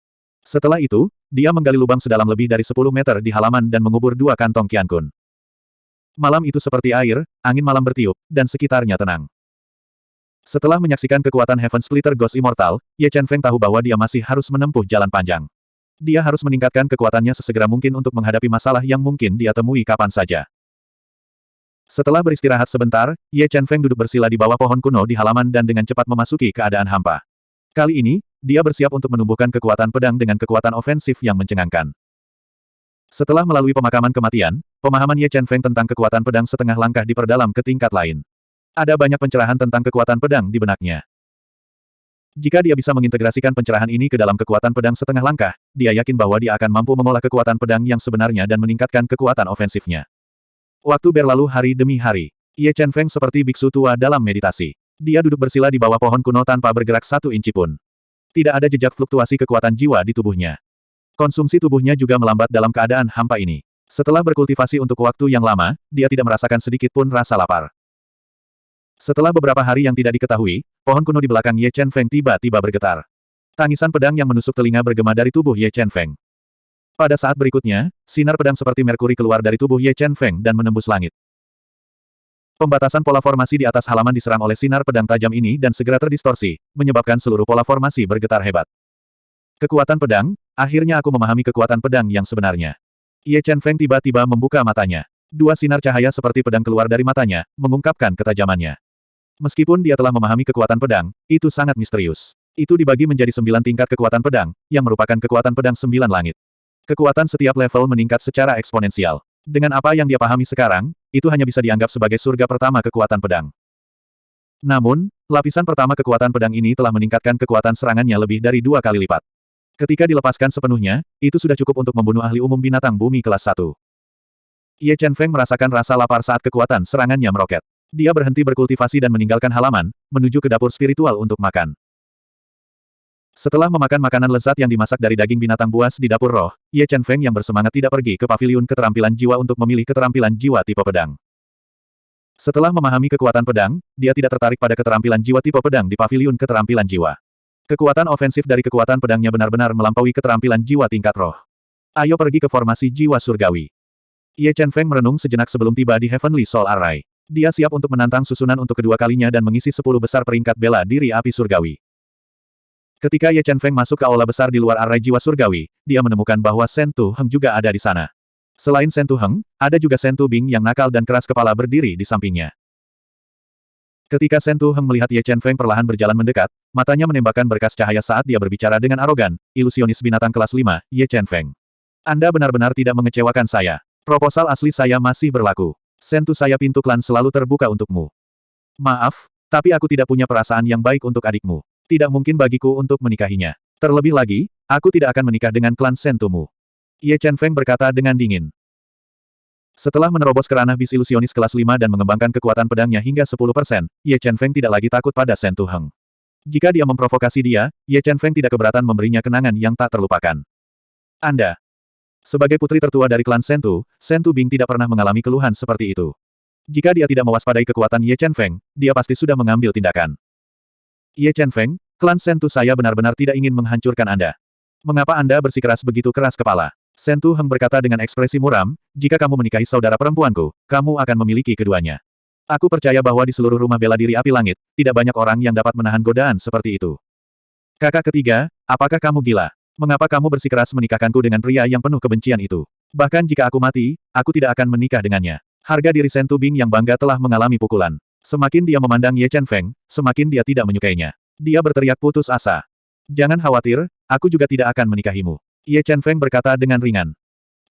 Setelah itu, dia menggali lubang sedalam lebih dari 10 meter di halaman dan mengubur dua kantong Qian Kun. Malam itu seperti air, angin malam bertiup, dan sekitarnya tenang. Setelah menyaksikan kekuatan Heaven Splitter Ghost Immortal, Ye Chen Feng tahu bahwa dia masih harus menempuh jalan panjang. Dia harus meningkatkan kekuatannya sesegera mungkin untuk menghadapi masalah yang mungkin dia temui kapan saja. Setelah beristirahat sebentar, Ye Chen Feng duduk bersila di bawah pohon kuno di halaman dan dengan cepat memasuki keadaan hampa. Kali ini, dia bersiap untuk menumbuhkan kekuatan pedang dengan kekuatan ofensif yang mencengangkan. Setelah melalui pemakaman kematian, pemahaman Ye Chen Feng tentang kekuatan pedang setengah langkah diperdalam ke tingkat lain. Ada banyak pencerahan tentang kekuatan pedang di benaknya. Jika dia bisa mengintegrasikan pencerahan ini ke dalam kekuatan pedang setengah langkah, dia yakin bahwa dia akan mampu mengolah kekuatan pedang yang sebenarnya dan meningkatkan kekuatan ofensifnya. Waktu berlalu hari demi hari. Ye Chen Feng seperti biksu tua dalam meditasi. Dia duduk bersila di bawah pohon kuno tanpa bergerak satu inci pun. Tidak ada jejak fluktuasi kekuatan jiwa di tubuhnya. Konsumsi tubuhnya juga melambat dalam keadaan hampa ini. Setelah berkultivasi untuk waktu yang lama, dia tidak merasakan sedikit pun rasa lapar. Setelah beberapa hari yang tidak diketahui, pohon kuno di belakang Ye Chen Feng tiba-tiba bergetar. Tangisan pedang yang menusuk telinga bergema dari tubuh Ye Chen Feng. Pada saat berikutnya, sinar pedang seperti Merkuri keluar dari tubuh Ye Chen Feng dan menembus langit. Pembatasan pola formasi di atas halaman diserang oleh sinar pedang tajam ini dan segera terdistorsi, menyebabkan seluruh pola formasi bergetar hebat. Kekuatan pedang, akhirnya aku memahami kekuatan pedang yang sebenarnya. Ye Chen Feng tiba-tiba membuka matanya. Dua sinar cahaya seperti pedang keluar dari matanya, mengungkapkan ketajamannya. Meskipun dia telah memahami kekuatan pedang, itu sangat misterius. Itu dibagi menjadi sembilan tingkat kekuatan pedang, yang merupakan kekuatan pedang sembilan langit. Kekuatan setiap level meningkat secara eksponensial. Dengan apa yang dia pahami sekarang, itu hanya bisa dianggap sebagai surga pertama kekuatan pedang. Namun, lapisan pertama kekuatan pedang ini telah meningkatkan kekuatan serangannya lebih dari dua kali lipat. Ketika dilepaskan sepenuhnya, itu sudah cukup untuk membunuh ahli umum binatang bumi kelas 1. Ye Chen Feng merasakan rasa lapar saat kekuatan serangannya meroket. Dia berhenti berkultivasi dan meninggalkan halaman, menuju ke dapur spiritual untuk makan. Setelah memakan makanan lezat yang dimasak dari daging binatang buas di dapur roh, Ye Chen Feng yang bersemangat tidak pergi ke paviliun keterampilan jiwa untuk memilih keterampilan jiwa tipe pedang. Setelah memahami kekuatan pedang, dia tidak tertarik pada keterampilan jiwa tipe pedang di paviliun keterampilan jiwa. Kekuatan ofensif dari kekuatan pedangnya benar-benar melampaui keterampilan jiwa tingkat roh. Ayo pergi ke formasi jiwa surgawi. Ye Chen Feng merenung sejenak sebelum tiba di Heavenly Soul Array. Dia siap untuk menantang susunan untuk kedua kalinya dan mengisi sepuluh besar peringkat bela diri api surgawi. Ketika Ye Chen Feng masuk ke aula besar di luar array jiwa surgawi, dia menemukan bahwa Shen Tu Heng juga ada di sana. Selain Shen Tu Heng, ada juga Shen Tu Bing yang nakal dan keras kepala berdiri di sampingnya. Ketika Shen Tu Heng melihat Ye Chen Feng perlahan berjalan mendekat, matanya menembakkan berkas cahaya saat dia berbicara dengan arogan, ilusionis binatang kelas 5, Ye Chen Feng. Anda benar-benar tidak mengecewakan saya. Proposal asli saya masih berlaku. Sentu saya pintu klan selalu terbuka untukmu. Maaf, tapi aku tidak punya perasaan yang baik untuk adikmu. Tidak mungkin bagiku untuk menikahinya. Terlebih lagi, aku tidak akan menikah dengan klan Sentumu. Ye Chen Feng berkata dengan dingin. Setelah menerobos ke ranah bis ilusionis kelas 5 dan mengembangkan kekuatan pedangnya hingga 10%, Ye Chen Feng tidak lagi takut pada Sen Tu Heng. Jika dia memprovokasi dia, Ye Chen Feng tidak keberatan memberinya kenangan yang tak terlupakan. Anda. Sebagai putri tertua dari klan Sentu, Sentu Bing tidak pernah mengalami keluhan seperti itu. Jika dia tidak mewaspadai kekuatan Ye Chen Feng, dia pasti sudah mengambil tindakan. Ye Chen Feng, klan Sentu saya benar-benar tidak ingin menghancurkan Anda. Mengapa Anda bersikeras begitu keras kepala? Sentu Heng berkata dengan ekspresi muram, jika kamu menikahi saudara perempuanku, kamu akan memiliki keduanya. Aku percaya bahwa di seluruh rumah bela diri api langit, tidak banyak orang yang dapat menahan godaan seperti itu. Kakak ketiga, apakah kamu gila? Mengapa kamu bersikeras menikahkanku dengan pria yang penuh kebencian itu? Bahkan jika aku mati, aku tidak akan menikah dengannya. Harga diri Sentu Bing yang bangga telah mengalami pukulan. Semakin dia memandang Ye Chen Feng, semakin dia tidak menyukainya. Dia berteriak putus asa. Jangan khawatir, aku juga tidak akan menikahimu. Ye Chen Feng berkata dengan ringan.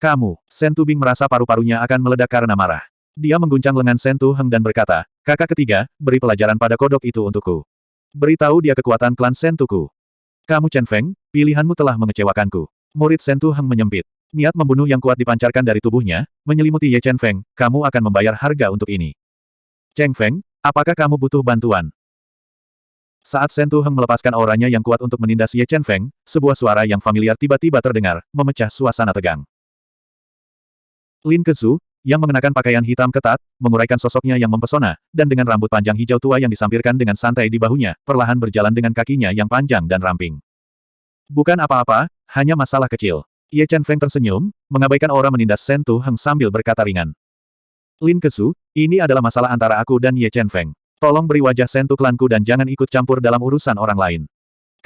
Kamu, Sen Tubing merasa paru-parunya akan meledak karena marah. Dia mengguncang lengan Sen Tu Heng dan berkata, kakak ketiga, beri pelajaran pada kodok itu untukku. Beritahu dia kekuatan klan Sen Tuku. Kamu Chen Feng, pilihanmu telah mengecewakanku. Murid Sen Tu Heng menyempit. Niat membunuh yang kuat dipancarkan dari tubuhnya, menyelimuti Ye Chen Feng, kamu akan membayar harga untuk ini. Cheng Feng, apakah kamu butuh bantuan? Saat Sen Tu Heng melepaskan auranya yang kuat untuk menindas Ye Chen Feng, sebuah suara yang familiar tiba-tiba terdengar, memecah suasana tegang. Lin Kezu, yang mengenakan pakaian hitam ketat, menguraikan sosoknya yang mempesona, dan dengan rambut panjang hijau tua yang disampirkan dengan santai di bahunya, perlahan berjalan dengan kakinya yang panjang dan ramping. Bukan apa-apa, hanya masalah kecil. Ye Chen Feng tersenyum, mengabaikan aura menindas Sen Tu Heng sambil berkata ringan. Lin Kezu, ini adalah masalah antara aku dan Ye Chen Feng. Tolong beri wajah Sentu klanku dan jangan ikut campur dalam urusan orang lain.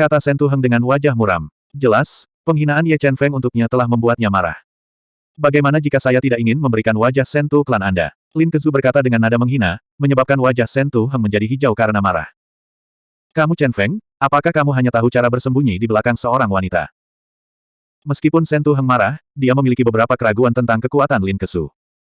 Kata Sentu Heng dengan wajah muram. Jelas, penghinaan Ye Chen Feng untuknya telah membuatnya marah. Bagaimana jika saya tidak ingin memberikan wajah Sentu klan Anda? Lin Kezu berkata dengan nada menghina, menyebabkan wajah Sentu Heng menjadi hijau karena marah. Kamu Chen Feng, apakah kamu hanya tahu cara bersembunyi di belakang seorang wanita? Meskipun Sentu Heng marah, dia memiliki beberapa keraguan tentang kekuatan Lin Kezu.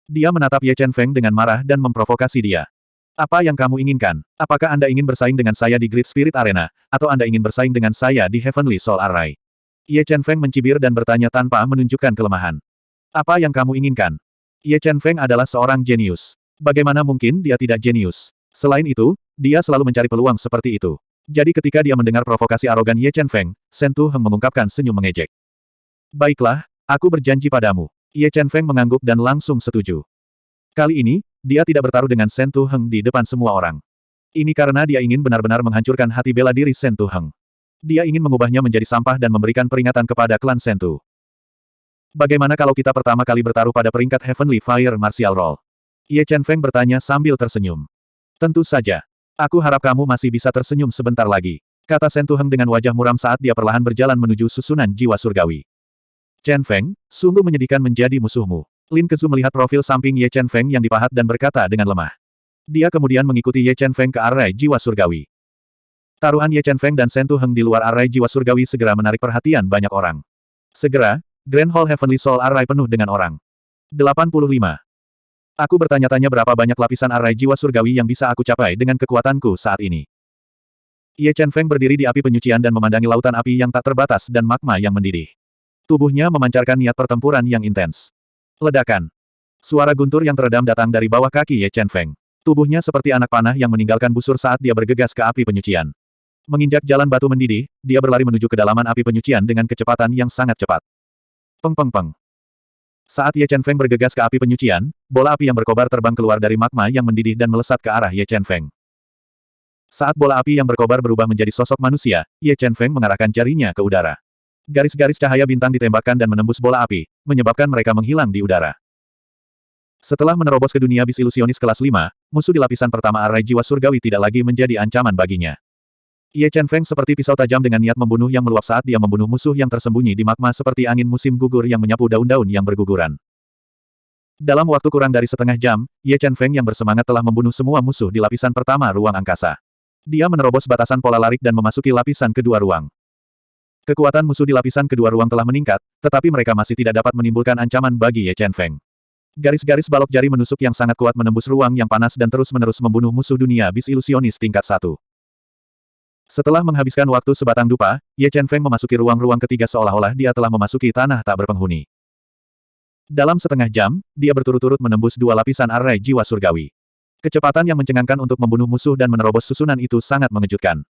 Dia menatap Ye Chen Feng dengan marah dan memprovokasi dia. Apa yang kamu inginkan? Apakah Anda ingin bersaing dengan saya di Great Spirit Arena, atau Anda ingin bersaing dengan saya di Heavenly Soul Array? Ye Chen Feng mencibir dan bertanya tanpa menunjukkan kelemahan. Apa yang kamu inginkan? Ye Chen Feng adalah seorang jenius. Bagaimana mungkin dia tidak jenius? Selain itu, dia selalu mencari peluang seperti itu. Jadi ketika dia mendengar provokasi arogan Ye Chen Feng, Shen Tu Heng mengungkapkan senyum mengejek. Baiklah, aku berjanji padamu. Ye Chen Feng mengangguk dan langsung setuju. Kali ini, dia tidak bertaruh dengan Sen Tu Heng di depan semua orang. Ini karena dia ingin benar-benar menghancurkan hati bela diri Sen Tu Heng. Dia ingin mengubahnya menjadi sampah dan memberikan peringatan kepada klan Sen Tu. Bagaimana kalau kita pertama kali bertaruh pada peringkat Heavenly Fire Martial Roll? Ye Chen Feng bertanya sambil tersenyum. Tentu saja. Aku harap kamu masih bisa tersenyum sebentar lagi. Kata Sen Tu Heng dengan wajah muram saat dia perlahan berjalan menuju susunan jiwa surgawi. Chen Feng, sungguh menyedihkan menjadi musuhmu. Lin Kezu melihat profil samping Ye Chen Feng yang dipahat dan berkata dengan lemah. Dia kemudian mengikuti Ye Chen Feng ke arai jiwa surgawi. Taruhan Ye Chen Feng dan Sentu Heng di luar arai jiwa surgawi segera menarik perhatian banyak orang. Segera, Grand Hall Heavenly Soul Arai penuh dengan orang. 85. Aku bertanya-tanya berapa banyak lapisan arai jiwa surgawi yang bisa aku capai dengan kekuatanku saat ini. Ye Chen Feng berdiri di api penyucian dan memandangi lautan api yang tak terbatas dan magma yang mendidih. Tubuhnya memancarkan niat pertempuran yang intens. Ledakan. Suara guntur yang teredam datang dari bawah kaki Ye Chen Feng. Tubuhnya seperti anak panah yang meninggalkan busur saat dia bergegas ke api penyucian. Menginjak jalan batu mendidih, dia berlari menuju kedalaman api penyucian dengan kecepatan yang sangat cepat. Peng peng peng. Saat Ye Chen Feng bergegas ke api penyucian, bola api yang berkobar terbang keluar dari magma yang mendidih dan melesat ke arah Ye Chen Feng. Saat bola api yang berkobar berubah menjadi sosok manusia, Ye Chen Feng mengarahkan jarinya ke udara. Garis-garis cahaya bintang ditembakkan dan menembus bola api, menyebabkan mereka menghilang di udara. Setelah menerobos ke dunia bis ilusionis kelas 5, musuh di lapisan pertama arai jiwa surgawi tidak lagi menjadi ancaman baginya. Ye Chen Feng seperti pisau tajam dengan niat membunuh yang meluap saat dia membunuh musuh yang tersembunyi di magma seperti angin musim gugur yang menyapu daun-daun yang berguguran. Dalam waktu kurang dari setengah jam, Ye Chen Feng yang bersemangat telah membunuh semua musuh di lapisan pertama ruang angkasa. Dia menerobos batasan pola larik dan memasuki lapisan kedua ruang. Kekuatan musuh di lapisan kedua ruang telah meningkat, tetapi mereka masih tidak dapat menimbulkan ancaman bagi Ye Chen Feng. Garis-garis balok jari menusuk yang sangat kuat menembus ruang yang panas dan terus-menerus membunuh musuh dunia bis ilusionis tingkat satu. Setelah menghabiskan waktu sebatang dupa, Ye Chen Feng memasuki ruang-ruang ketiga seolah-olah dia telah memasuki tanah tak berpenghuni. Dalam setengah jam, dia berturut-turut menembus dua lapisan arai jiwa surgawi. Kecepatan yang mencengangkan untuk membunuh musuh dan menerobos susunan itu sangat mengejutkan.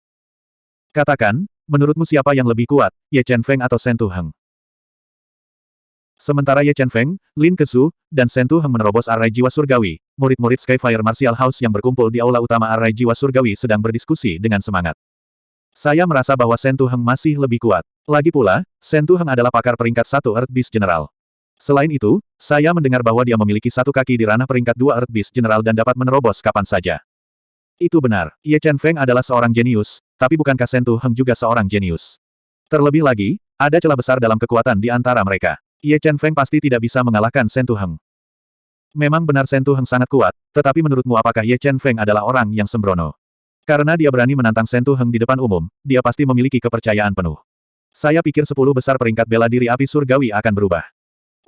Katakan, menurutmu siapa yang lebih kuat, Ye Chen Feng atau Shen Tu Heng? Sementara Ye Chen Feng, Lin Kesu, dan Shen Tu Heng menerobos arai jiwa surgawi, murid-murid Skyfire Martial House yang berkumpul di aula utama arai jiwa surgawi sedang berdiskusi dengan semangat. Saya merasa bahwa Shen Tu Heng masih lebih kuat. Lagi pula, Shen Tu Heng adalah pakar peringkat satu Earth Beast General. Selain itu, saya mendengar bahwa dia memiliki satu kaki di ranah peringkat dua Earth Beast General dan dapat menerobos kapan saja. Itu benar, Ye Chen Feng adalah seorang jenius, tapi bukankah Shen Tu Heng juga seorang jenius? Terlebih lagi, ada celah besar dalam kekuatan di antara mereka. Ye Chen Feng pasti tidak bisa mengalahkan Shen Tu Heng. Memang benar Shen Tu Heng sangat kuat, tetapi menurutmu apakah Ye Chen Feng adalah orang yang sembrono? Karena dia berani menantang Sentu Heng di depan umum, dia pasti memiliki kepercayaan penuh. Saya pikir sepuluh besar peringkat bela diri api surgawi akan berubah.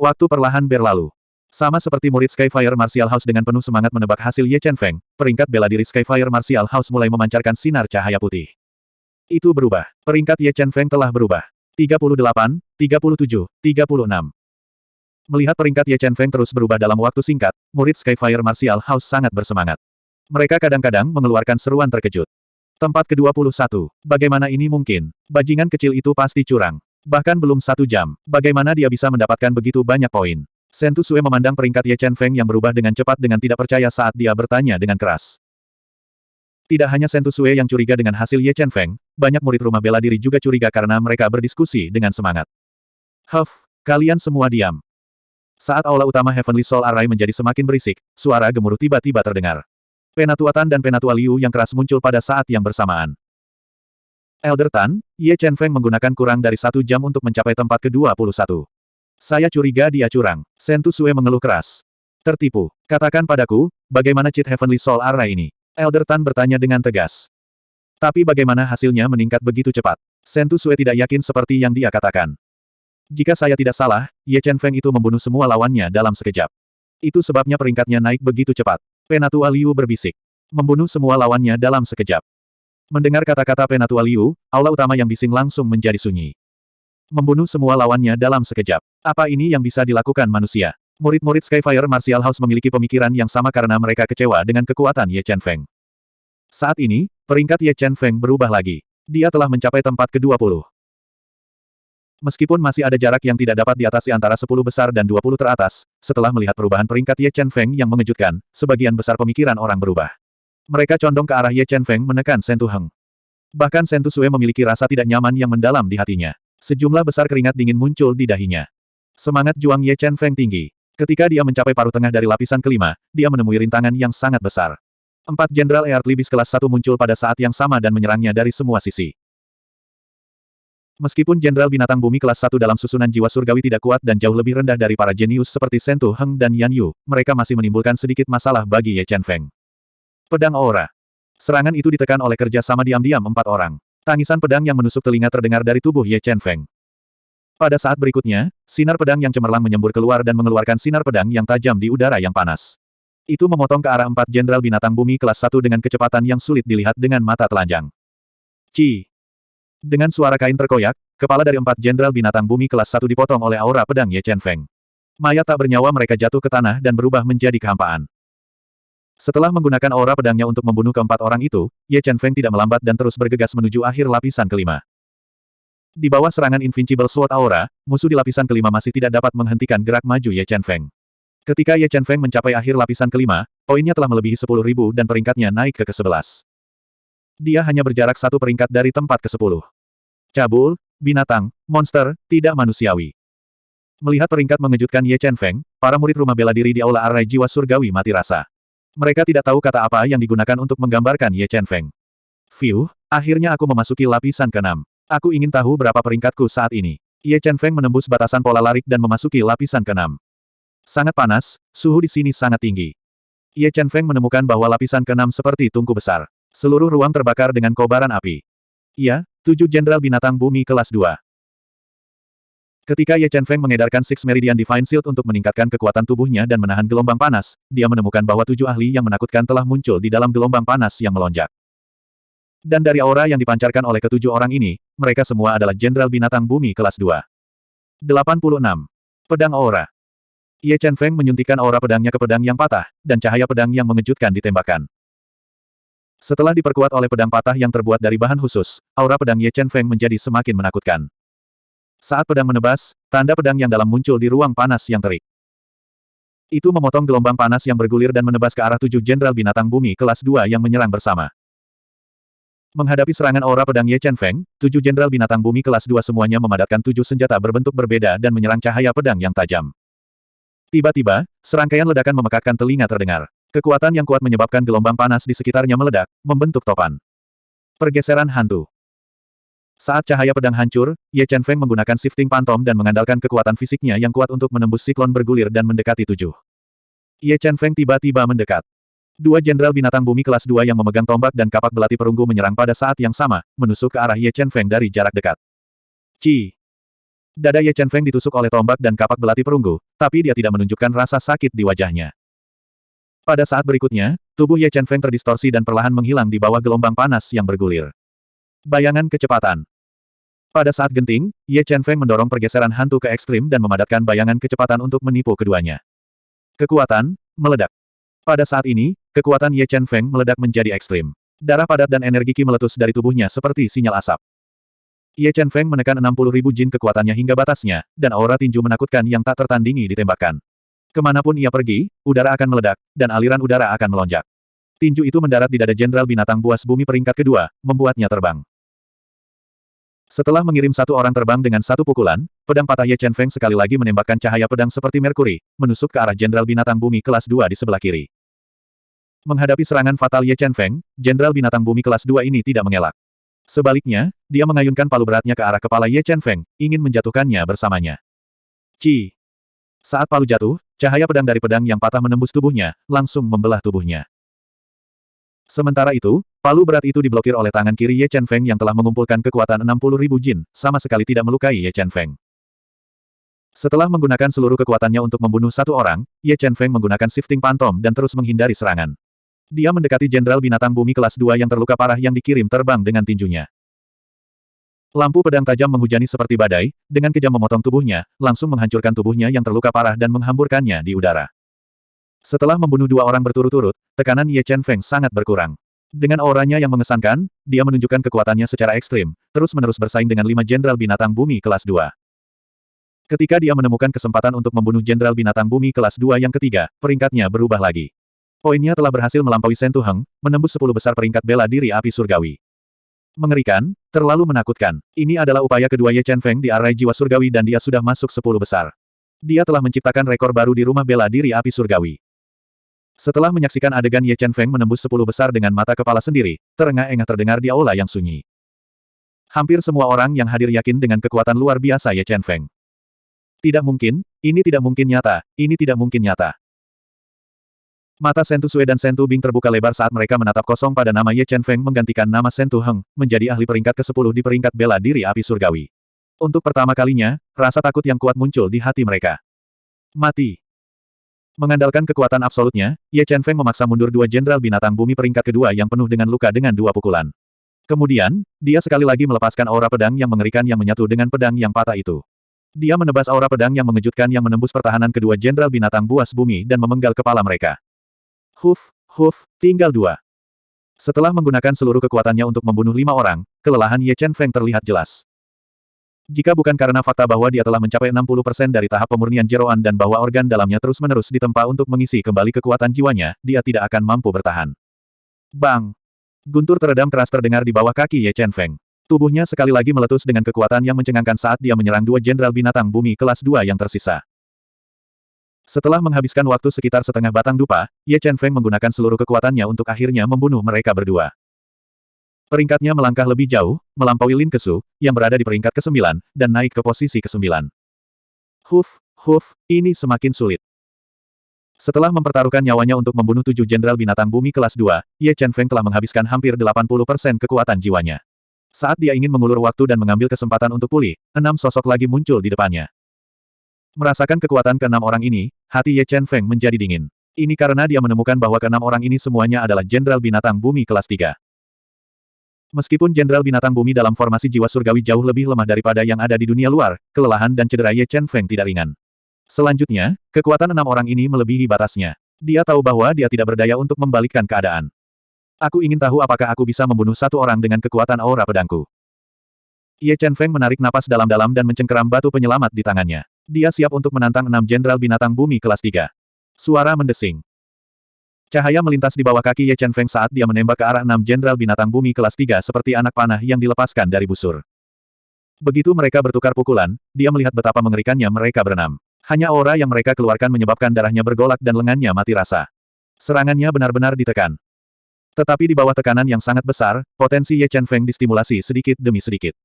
Waktu perlahan berlalu. Sama seperti murid Skyfire Martial House dengan penuh semangat menebak hasil Ye Chen Feng, peringkat bela diri Skyfire Martial House mulai memancarkan sinar cahaya putih. Itu berubah. Peringkat Ye Chen Feng telah berubah. 38, 37, 36. Melihat peringkat Ye Chen Feng terus berubah dalam waktu singkat, murid Skyfire Martial House sangat bersemangat. Mereka kadang-kadang mengeluarkan seruan terkejut. Tempat ke-21. Bagaimana ini mungkin? Bajingan kecil itu pasti curang. Bahkan belum satu jam. Bagaimana dia bisa mendapatkan begitu banyak poin? Sentu Sue memandang peringkat Ye Chen Feng yang berubah dengan cepat dengan tidak percaya saat dia bertanya dengan keras. Tidak hanya Sentu Sue yang curiga dengan hasil Ye Chen Feng, banyak murid rumah bela diri juga curiga karena mereka berdiskusi dengan semangat. Huff, kalian semua diam. Saat aula utama Heavenly Soul Array menjadi semakin berisik, suara gemuruh tiba-tiba terdengar. Penatua Tan dan Penatua Liu yang keras muncul pada saat yang bersamaan. Elder Tan, Ye Chen Feng menggunakan kurang dari satu jam untuk mencapai tempat ke-21. Saya curiga dia curang. Sentu Sue mengeluh keras. Tertipu. Katakan padaku, bagaimana cheat Heavenly Soul Array ini? Elder Tan bertanya dengan tegas. Tapi bagaimana hasilnya meningkat begitu cepat? Sentu Sue tidak yakin seperti yang dia katakan. Jika saya tidak salah, Ye Chen Feng itu membunuh semua lawannya dalam sekejap. Itu sebabnya peringkatnya naik begitu cepat. Penatua Liu berbisik. Membunuh semua lawannya dalam sekejap. Mendengar kata-kata Penatua Liu, aula utama yang bising langsung menjadi sunyi. Membunuh semua lawannya dalam sekejap. Apa ini yang bisa dilakukan manusia? Murid-murid Skyfire Martial House memiliki pemikiran yang sama karena mereka kecewa dengan kekuatan Ye Chen Feng. Saat ini, peringkat Ye Chen Feng berubah lagi. Dia telah mencapai tempat ke-20. Meskipun masih ada jarak yang tidak dapat diatasi antara 10 besar dan 20 teratas, setelah melihat perubahan peringkat Ye Chen Feng yang mengejutkan, sebagian besar pemikiran orang berubah. Mereka condong ke arah Ye Chen Feng menekan Shen Tu Heng. Bahkan Shen Tu Sue memiliki rasa tidak nyaman yang mendalam di hatinya. Sejumlah besar keringat dingin muncul di dahinya. Semangat juang Ye Chen Feng tinggi. Ketika dia mencapai paruh tengah dari lapisan kelima, dia menemui rintangan yang sangat besar. Empat Jenderal Eart Libis kelas satu muncul pada saat yang sama dan menyerangnya dari semua sisi. Meskipun Jenderal Binatang Bumi kelas 1 dalam susunan jiwa surgawi tidak kuat dan jauh lebih rendah dari para jenius seperti Sentu Heng dan Yan Yu, mereka masih menimbulkan sedikit masalah bagi Ye Chen Feng. Pedang Aura. Serangan itu ditekan oleh kerja sama diam-diam empat orang. Tangisan pedang yang menusuk telinga terdengar dari tubuh Ye Chen Feng. Pada saat berikutnya, sinar pedang yang cemerlang menyembur keluar dan mengeluarkan sinar pedang yang tajam di udara yang panas. Itu memotong ke arah empat jenderal binatang bumi kelas 1 dengan kecepatan yang sulit dilihat dengan mata telanjang. Ci. Dengan suara kain terkoyak, kepala dari empat jenderal binatang bumi kelas satu dipotong oleh aura pedang Ye Chen Feng. Mayat tak bernyawa mereka jatuh ke tanah dan berubah menjadi kehampaan. Setelah menggunakan aura pedangnya untuk membunuh keempat orang itu, Ye Chen Feng tidak melambat dan terus bergegas menuju akhir lapisan kelima. Di bawah serangan Invincible Sword Aura, musuh di lapisan kelima masih tidak dapat menghentikan gerak maju Ye Chen Feng. Ketika Ye Chen Feng mencapai akhir lapisan kelima, poinnya telah melebihi 10.000 dan peringkatnya naik ke ke-11. Dia hanya berjarak satu peringkat dari tempat ke-10 cabul, binatang, monster, tidak manusiawi. Melihat peringkat mengejutkan Ye Chen Feng, para murid rumah bela diri di aula arai jiwa surgawi mati rasa. Mereka tidak tahu kata apa yang digunakan untuk menggambarkan Ye Chen Feng. Fiu, akhirnya aku memasuki lapisan ke-6. Aku ingin tahu berapa peringkatku saat ini. Ye Chen Feng menembus batasan pola larik dan memasuki lapisan ke-6. Sangat panas, suhu di sini sangat tinggi. Ye Chen Feng menemukan bahwa lapisan ke-6 seperti tungku besar. Seluruh ruang terbakar dengan kobaran api. Iya, Tujuh Jenderal Binatang Bumi Kelas 2 Ketika Ye Chen Feng mengedarkan Six Meridian Divine Shield untuk meningkatkan kekuatan tubuhnya dan menahan gelombang panas, dia menemukan bahwa tujuh ahli yang menakutkan telah muncul di dalam gelombang panas yang melonjak. Dan dari aura yang dipancarkan oleh ketujuh orang ini, mereka semua adalah Jenderal Binatang Bumi kelas 2. 86. Pedang Aura Ye Chen Feng menyuntikkan aura pedangnya ke pedang yang patah, dan cahaya pedang yang mengejutkan ditembakkan. Setelah diperkuat oleh pedang patah yang terbuat dari bahan khusus, aura pedang Ye Chen Feng menjadi semakin menakutkan. Saat pedang menebas, tanda pedang yang dalam muncul di ruang panas yang terik. Itu memotong gelombang panas yang bergulir dan menebas ke arah tujuh jenderal binatang bumi kelas 2 yang menyerang bersama. Menghadapi serangan aura pedang Ye Chen Feng, tujuh jenderal binatang bumi kelas 2 semuanya memadatkan tujuh senjata berbentuk berbeda dan menyerang cahaya pedang yang tajam. Tiba-tiba, serangkaian ledakan memekakkan telinga terdengar. Kekuatan yang kuat menyebabkan gelombang panas di sekitarnya meledak, membentuk topan. Pergeseran hantu. Saat cahaya pedang hancur, Ye Chen Feng menggunakan shifting pantom dan mengandalkan kekuatan fisiknya yang kuat untuk menembus siklon bergulir dan mendekati tujuh. Ye Chen Feng tiba-tiba mendekat. Dua jenderal binatang bumi kelas 2 yang memegang tombak dan kapak belati perunggu menyerang pada saat yang sama, menusuk ke arah Ye Chen Feng dari jarak dekat. Ci! Dada Ye Chen Feng ditusuk oleh tombak dan kapak belati perunggu, tapi dia tidak menunjukkan rasa sakit di wajahnya. Pada saat berikutnya, tubuh Ye Chen Feng terdistorsi dan perlahan menghilang di bawah gelombang panas yang bergulir. Bayangan kecepatan Pada saat genting, Ye Chen Feng mendorong pergeseran hantu ke ekstrim dan memadatkan bayangan kecepatan untuk menipu keduanya. Kekuatan, meledak. Pada saat ini, kekuatan Ye Chen Feng meledak menjadi ekstrim. Darah padat dan energi ki meletus dari tubuhnya seperti sinyal asap. Ye Chen Feng menekan 60 ribu jin kekuatannya hingga batasnya, dan aura tinju menakutkan yang tak tertandingi ditembakkan. Ke mana pun ia pergi, udara akan meledak, dan aliran udara akan melonjak. Tinju itu mendarat di dada Jenderal Binatang Buas Bumi peringkat kedua, membuatnya terbang. Setelah mengirim satu orang terbang dengan satu pukulan, pedang patah Ye Chen Feng sekali lagi menembakkan cahaya pedang seperti Merkuri, menusuk ke arah Jenderal Binatang Bumi kelas 2 di sebelah kiri. Menghadapi serangan fatal Ye Chen Feng, Jenderal Binatang Bumi kelas 2 ini tidak mengelak. Sebaliknya, dia mengayunkan palu beratnya ke arah kepala Ye Chen Feng, ingin menjatuhkannya bersamanya. Ci. Saat palu jatuh, cahaya pedang dari pedang yang patah menembus tubuhnya, langsung membelah tubuhnya. Sementara itu, palu berat itu diblokir oleh tangan kiri Ye Chen Feng yang telah mengumpulkan kekuatan 60 ribu jin, sama sekali tidak melukai Ye Chen Feng. Setelah menggunakan seluruh kekuatannya untuk membunuh satu orang, Ye Chen Feng menggunakan shifting pantom dan terus menghindari serangan. Dia mendekati Jenderal Binatang Bumi kelas 2 yang terluka parah yang dikirim terbang dengan tinjunya. Lampu pedang tajam menghujani seperti badai, dengan kejam memotong tubuhnya, langsung menghancurkan tubuhnya yang terluka parah dan menghamburkannya di udara. Setelah membunuh dua orang berturut-turut, tekanan Ye Chen Feng sangat berkurang. Dengan auranya yang mengesankan, dia menunjukkan kekuatannya secara ekstrim, terus-menerus bersaing dengan lima Jenderal Binatang Bumi kelas 2. Ketika dia menemukan kesempatan untuk membunuh Jenderal Binatang Bumi kelas 2 yang ketiga, peringkatnya berubah lagi. Poinnya telah berhasil melampaui Sentu Heng, menembus 10 besar peringkat bela diri api surgawi. Mengerikan, terlalu menakutkan. Ini adalah upaya kedua Ye Chen Feng di arai jiwa surgawi dan dia sudah masuk 10 besar. Dia telah menciptakan rekor baru di rumah bela diri api surgawi. Setelah menyaksikan adegan Ye Chen Feng menembus 10 besar dengan mata kepala sendiri, terengah-engah terdengar di aula yang sunyi. Hampir semua orang yang hadir yakin dengan kekuatan luar biasa Ye Chen Feng. Tidak mungkin, ini tidak mungkin nyata, ini tidak mungkin nyata. Mata Sentu Sue dan Sentu Bing terbuka lebar saat mereka menatap kosong pada nama Ye Chen Feng menggantikan nama Sentu Heng, menjadi ahli peringkat ke-10 di peringkat bela diri api surgawi. Untuk pertama kalinya, rasa takut yang kuat muncul di hati mereka. Mati. Mengandalkan kekuatan absolutnya, Ye Chen Feng memaksa mundur dua jenderal binatang bumi peringkat kedua yang penuh dengan luka dengan dua pukulan. Kemudian, dia sekali lagi melepaskan aura pedang yang mengerikan yang menyatu dengan pedang yang patah itu. Dia menebas aura pedang yang mengejutkan yang menembus pertahanan kedua jenderal binatang buas bumi dan memenggal kepala mereka. Huf, huf, tinggal dua. Setelah menggunakan seluruh kekuatannya untuk membunuh lima orang, kelelahan Ye Chen Feng terlihat jelas. Jika bukan karena fakta bahwa dia telah mencapai 60% dari tahap pemurnian jeroan dan bahwa organ dalamnya terus-menerus ditempa untuk mengisi kembali kekuatan jiwanya, dia tidak akan mampu bertahan. Bang! Guntur teredam keras terdengar di bawah kaki Ye Chen Feng. Tubuhnya sekali lagi meletus dengan kekuatan yang mencengangkan saat dia menyerang dua jenderal binatang bumi kelas 2 yang tersisa. Setelah menghabiskan waktu sekitar setengah batang dupa, Ye Chen Feng menggunakan seluruh kekuatannya untuk akhirnya membunuh mereka berdua. Peringkatnya melangkah lebih jauh, melampaui Lin Kesu, yang berada di peringkat ke-9, dan naik ke posisi ke-9. Huf, huf, ini semakin sulit. Setelah mempertaruhkan nyawanya untuk membunuh tujuh jenderal binatang bumi kelas 2, Ye Chen Feng telah menghabiskan hampir 80% kekuatan jiwanya. Saat dia ingin mengulur waktu dan mengambil kesempatan untuk pulih, enam sosok lagi muncul di depannya. Merasakan kekuatan keenam orang ini, hati Ye Chen Feng menjadi dingin. Ini karena dia menemukan bahwa keenam orang ini semuanya adalah jenderal binatang bumi kelas 3. Meskipun Jenderal Binatang Bumi dalam formasi jiwa surgawi jauh lebih lemah daripada yang ada di dunia luar, kelelahan dan cedera Ye Chen Feng tidak ringan. Selanjutnya, kekuatan enam orang ini melebihi batasnya. Dia tahu bahwa dia tidak berdaya untuk membalikkan keadaan. Aku ingin tahu apakah aku bisa membunuh satu orang dengan kekuatan aura pedangku. Ye Chen Feng menarik napas dalam-dalam dan mencengkeram batu penyelamat di tangannya. Dia siap untuk menantang enam jenderal binatang bumi kelas 3. Suara mendesing. Cahaya melintas di bawah kaki Ye Chen Feng saat dia menembak ke arah enam jenderal binatang bumi kelas 3 seperti anak panah yang dilepaskan dari busur. Begitu mereka bertukar pukulan, dia melihat betapa mengerikannya mereka berenam. Hanya aura yang mereka keluarkan menyebabkan darahnya bergolak dan lengannya mati rasa. Serangannya benar-benar ditekan. Tetapi di bawah tekanan yang sangat besar, potensi Ye Chen Feng distimulasi sedikit demi sedikit.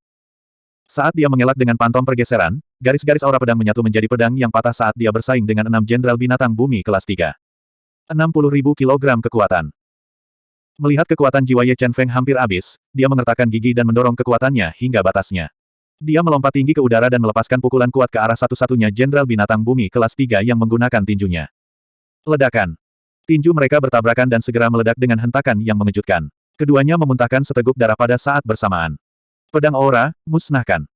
Saat dia mengelak dengan pantom pergeseran, garis-garis aura pedang menyatu menjadi pedang yang patah saat dia bersaing dengan enam jenderal binatang bumi kelas 3. 60 ribu kilogram kekuatan. Melihat kekuatan jiwa Ye Chen Feng hampir habis, dia mengertakkan gigi dan mendorong kekuatannya hingga batasnya. Dia melompat tinggi ke udara dan melepaskan pukulan kuat ke arah satu-satunya jenderal binatang bumi kelas 3 yang menggunakan tinjunya. Ledakan. Tinju mereka bertabrakan dan segera meledak dengan hentakan yang mengejutkan. Keduanya memuntahkan seteguk darah pada saat bersamaan. Pedang aura, musnahkan.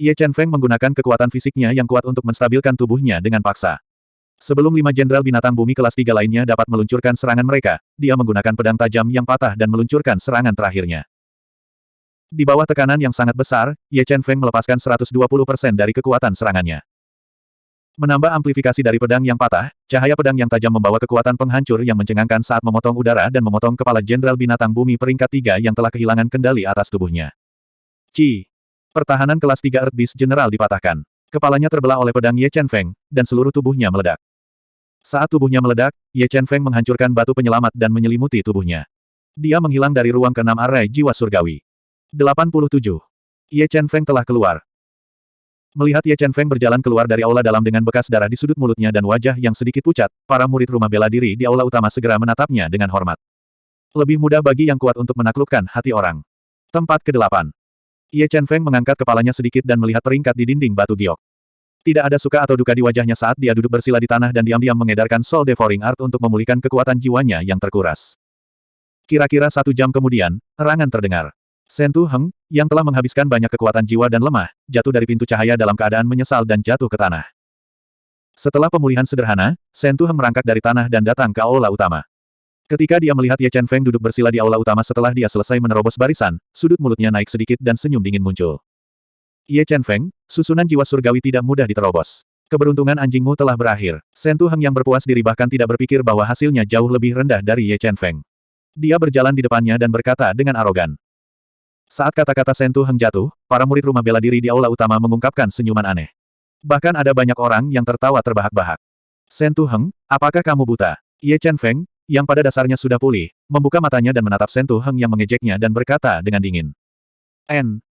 Ye Chen Feng menggunakan kekuatan fisiknya yang kuat untuk menstabilkan tubuhnya dengan paksa. Sebelum lima jenderal binatang bumi kelas tiga lainnya dapat meluncurkan serangan mereka, dia menggunakan pedang tajam yang patah dan meluncurkan serangan terakhirnya. Di bawah tekanan yang sangat besar, Ye Chen Feng melepaskan 120% dari kekuatan serangannya. Menambah amplifikasi dari pedang yang patah, cahaya pedang yang tajam membawa kekuatan penghancur yang mencengangkan saat memotong udara dan memotong kepala jenderal binatang bumi peringkat tiga yang telah kehilangan kendali atas tubuhnya. Ci. Pertahanan kelas 3 Earth Beast General dipatahkan. Kepalanya terbelah oleh pedang Ye Chen Feng, dan seluruh tubuhnya meledak. Saat tubuhnya meledak, Ye Chen Feng menghancurkan batu penyelamat dan menyelimuti tubuhnya. Dia menghilang dari ruang keenam arai jiwa surgawi. 87. Ye Chen Feng telah keluar. Melihat Ye Chen Feng berjalan keluar dari aula dalam dengan bekas darah di sudut mulutnya dan wajah yang sedikit pucat, para murid rumah bela diri di aula utama segera menatapnya dengan hormat. Lebih mudah bagi yang kuat untuk menaklukkan hati orang. Tempat ke-8. Ye Chen Feng mengangkat kepalanya sedikit dan melihat peringkat di dinding batu giok. Tidak ada suka atau duka di wajahnya saat dia duduk bersila di tanah dan diam-diam mengedarkan Soul Devouring Art untuk memulihkan kekuatan jiwanya yang terkuras. Kira-kira satu jam kemudian, erangan terdengar. Sentu Heng, yang telah menghabiskan banyak kekuatan jiwa dan lemah, jatuh dari pintu cahaya dalam keadaan menyesal dan jatuh ke tanah. Setelah pemulihan sederhana, Sentu Heng merangkak dari tanah dan datang ke aula utama. Ketika dia melihat Ye Chen Feng duduk bersila di aula utama setelah dia selesai menerobos barisan, sudut mulutnya naik sedikit dan senyum dingin muncul. Ye Chen Feng, susunan jiwa surgawi tidak mudah diterobos. Keberuntungan anjingmu telah berakhir. Sentu Heng yang berpuas diri bahkan tidak berpikir bahwa hasilnya jauh lebih rendah dari Ye Chen Feng. Dia berjalan di depannya dan berkata dengan arogan. Saat kata-kata Sentu Heng jatuh, para murid rumah bela diri di aula utama mengungkapkan senyuman aneh. Bahkan ada banyak orang yang tertawa terbahak-bahak. Sentu Heng, apakah kamu buta? Ye Chen Feng, yang pada dasarnya sudah pulih, membuka matanya dan menatap Sentu Heng yang mengejeknya dan berkata dengan dingin. N.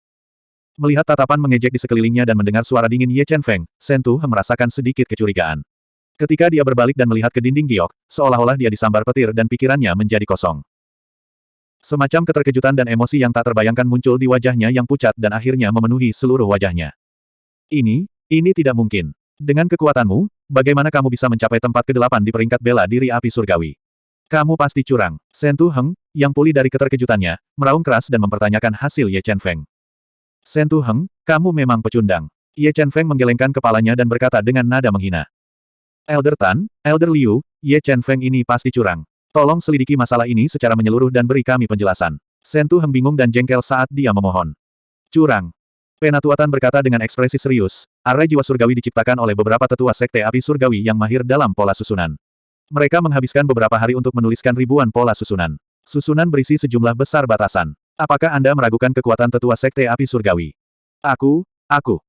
Melihat tatapan mengejek di sekelilingnya dan mendengar suara dingin Ye Chen Feng, Sentu merasakan sedikit kecurigaan. Ketika dia berbalik dan melihat ke dinding giok, seolah-olah dia disambar petir dan pikirannya menjadi kosong. Semacam keterkejutan dan emosi yang tak terbayangkan muncul di wajahnya yang pucat dan akhirnya memenuhi seluruh wajahnya. Ini, ini tidak mungkin. Dengan kekuatanmu, bagaimana kamu bisa mencapai tempat ke-8 di peringkat bela diri api surgawi? Kamu pasti curang. Sentu Heng, yang pulih dari keterkejutannya, meraung keras dan mempertanyakan hasil Ye Chen Feng. Sentu Heng, kamu memang pecundang. Ye Chen Feng menggelengkan kepalanya dan berkata dengan nada menghina. Elder Tan, Elder Liu, Ye Chen Feng ini pasti curang. Tolong selidiki masalah ini secara menyeluruh dan beri kami penjelasan. Sentu Heng bingung dan jengkel saat dia memohon. Curang. Penatuatan berkata dengan ekspresi serius, arai jiwa surgawi diciptakan oleh beberapa tetua sekte api surgawi yang mahir dalam pola susunan. Mereka menghabiskan beberapa hari untuk menuliskan ribuan pola susunan. Susunan berisi sejumlah besar batasan. Apakah Anda meragukan kekuatan tetua sekte api surgawi? Aku, aku.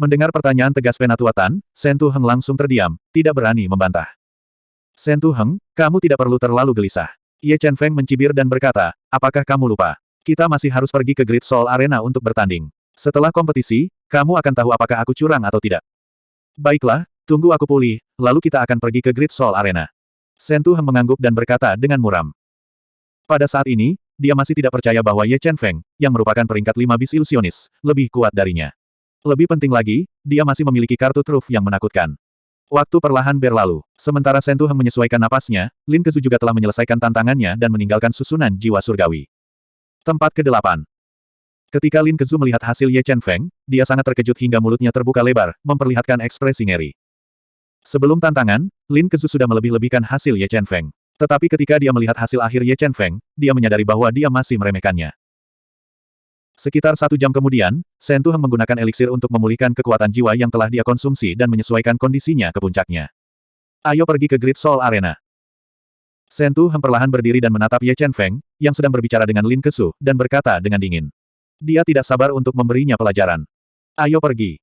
Mendengar pertanyaan tegas Penatuatan, Sentu Heng langsung terdiam, tidak berani membantah. Sentu Heng, kamu tidak perlu terlalu gelisah. Ye Chen Feng mencibir dan berkata, apakah kamu lupa? Kita masih harus pergi ke Great Soul Arena untuk bertanding. Setelah kompetisi, kamu akan tahu apakah aku curang atau tidak. Baiklah, Tunggu aku pulih, lalu kita akan pergi ke Great Soul Arena. Sentu Heng mengangguk dan berkata dengan muram. Pada saat ini, dia masih tidak percaya bahwa Ye Chen Feng, yang merupakan peringkat lima bis ilusionis, lebih kuat darinya. Lebih penting lagi, dia masih memiliki kartu truf yang menakutkan. Waktu perlahan berlalu. Sementara Sentu Heng menyesuaikan napasnya, Lin Kezu juga telah menyelesaikan tantangannya dan meninggalkan susunan jiwa surgawi. Tempat ke-8. Ketika Lin Kezu melihat hasil Ye Chen Feng, dia sangat terkejut hingga mulutnya terbuka lebar, memperlihatkan ekspresi ngeri. Sebelum tantangan, Lin Kezu sudah melebih-lebihkan hasil Ye Chen Feng. Tetapi ketika dia melihat hasil akhir Ye Chen Feng, dia menyadari bahwa dia masih meremehkannya. Sekitar satu jam kemudian, Shen Tuheng menggunakan eliksir untuk memulihkan kekuatan jiwa yang telah dia konsumsi dan menyesuaikan kondisinya ke puncaknya. Ayo pergi ke Great Soul Arena. Shen Tuheng perlahan berdiri dan menatap Ye Chen Feng, yang sedang berbicara dengan Lin Kesu, dan berkata dengan dingin. Dia tidak sabar untuk memberinya pelajaran. Ayo pergi.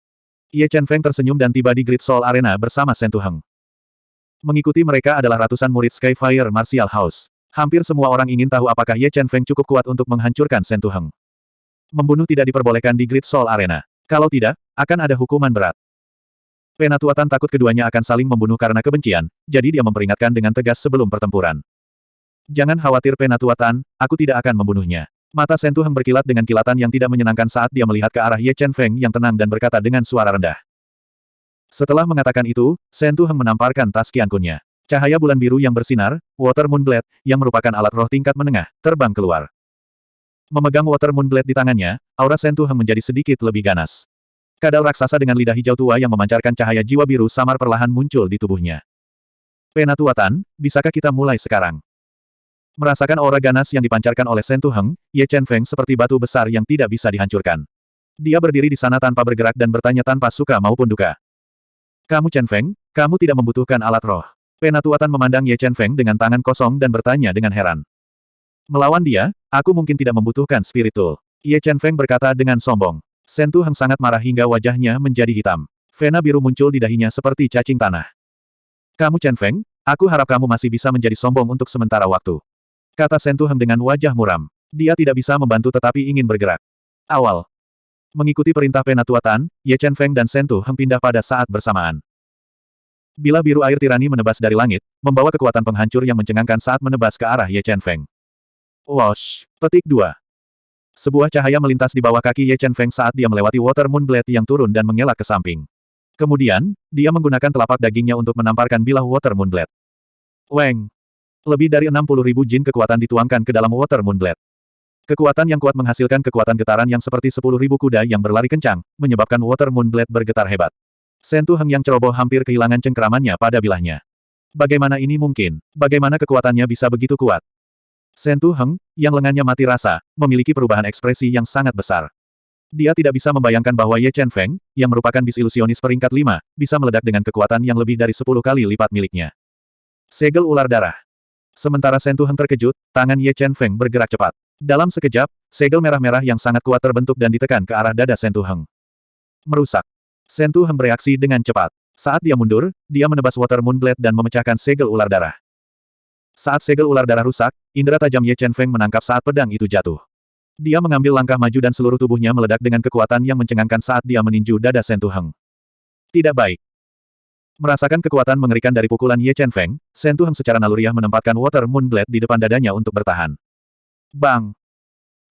Ye Chen Feng tersenyum dan tiba di Great Soul Arena bersama Shen Tuheng. Mengikuti mereka adalah ratusan murid Skyfire Martial House. Hampir semua orang ingin tahu apakah Ye Chen Feng cukup kuat untuk menghancurkan Shen Tuheng. Membunuh tidak diperbolehkan di Great Soul Arena. Kalau tidak, akan ada hukuman berat. Penatuatan takut keduanya akan saling membunuh karena kebencian, jadi dia memperingatkan dengan tegas sebelum pertempuran. Jangan khawatir Penatuatan, aku tidak akan membunuhnya. Mata Shen Tuheng berkilat dengan kilatan yang tidak menyenangkan saat dia melihat ke arah Ye Chen Feng yang tenang dan berkata dengan suara rendah. Setelah mengatakan itu, Shen Tuheng menamparkan tas kiankunnya. Cahaya bulan biru yang bersinar, Water Moon Blade, yang merupakan alat roh tingkat menengah, terbang keluar. Memegang Water Moon Blade di tangannya, aura Shen Tuheng menjadi sedikit lebih ganas. Kadal raksasa dengan lidah hijau tua yang memancarkan cahaya jiwa biru samar perlahan muncul di tubuhnya. Penatuatan, bisakah kita mulai sekarang? Merasakan aura ganas yang dipancarkan oleh Shen Tuheng, Ye Chen Feng seperti batu besar yang tidak bisa dihancurkan. Dia berdiri di sana tanpa bergerak dan bertanya tanpa suka maupun duka. Kamu Chen Feng, kamu tidak membutuhkan alat roh. Penatuatan memandang Ye Chen Feng dengan tangan kosong dan bertanya dengan heran. Melawan dia, aku mungkin tidak membutuhkan spiritual. Ye Chen Feng berkata dengan sombong. Shen Tuheng sangat marah hingga wajahnya menjadi hitam. Vena biru muncul di dahinya seperti cacing tanah. Kamu Chen Feng, aku harap kamu masih bisa menjadi sombong untuk sementara waktu. Kata Sentuhem dengan wajah muram. Dia tidak bisa membantu tetapi ingin bergerak. Awal. Mengikuti perintah penatuatan, Ye Chen Feng dan Sentuhem pindah pada saat bersamaan. Bila biru air tirani menebas dari langit, membawa kekuatan penghancur yang mencengangkan saat menebas ke arah Ye Chen Feng. Wash. Petik 2. Sebuah cahaya melintas di bawah kaki Ye Chen Feng saat dia melewati Water Moon Blade yang turun dan mengelak ke samping. Kemudian, dia menggunakan telapak dagingnya untuk menamparkan bilah Water Moon Blade. Weng. Lebih dari 60 ribu jin kekuatan dituangkan ke dalam Water Moon Blade. Kekuatan yang kuat menghasilkan kekuatan getaran yang seperti 10 ribu kuda yang berlari kencang, menyebabkan Water Moon Blade bergetar hebat. Sentu Heng yang ceroboh hampir kehilangan cengkeramannya pada bilahnya. Bagaimana ini mungkin? Bagaimana kekuatannya bisa begitu kuat? Sentu Heng, yang lengannya mati rasa, memiliki perubahan ekspresi yang sangat besar. Dia tidak bisa membayangkan bahwa Ye Chen Feng, yang merupakan bis ilusionis peringkat 5, bisa meledak dengan kekuatan yang lebih dari 10 kali lipat miliknya. Segel ular darah. Sementara Sentuhan terkejut, tangan Ye Chen Feng bergerak cepat. Dalam sekejap, segel merah-merah yang sangat kuat terbentuk dan ditekan ke arah dada Sentuheng. Merusak. Sentuheng bereaksi dengan cepat. Saat dia mundur, dia menebas Water Moon Blade dan memecahkan segel ular darah. Saat segel ular darah rusak, indera tajam Ye Chen Feng menangkap saat pedang itu jatuh. Dia mengambil langkah maju dan seluruh tubuhnya meledak dengan kekuatan yang mencengangkan saat dia meninju dada Sentuheng. Tidak baik. Merasakan kekuatan mengerikan dari pukulan Ye Chen Feng, Shen Tuheng secara naluriah menempatkan Water Moon Blade di depan dadanya untuk bertahan. Bang!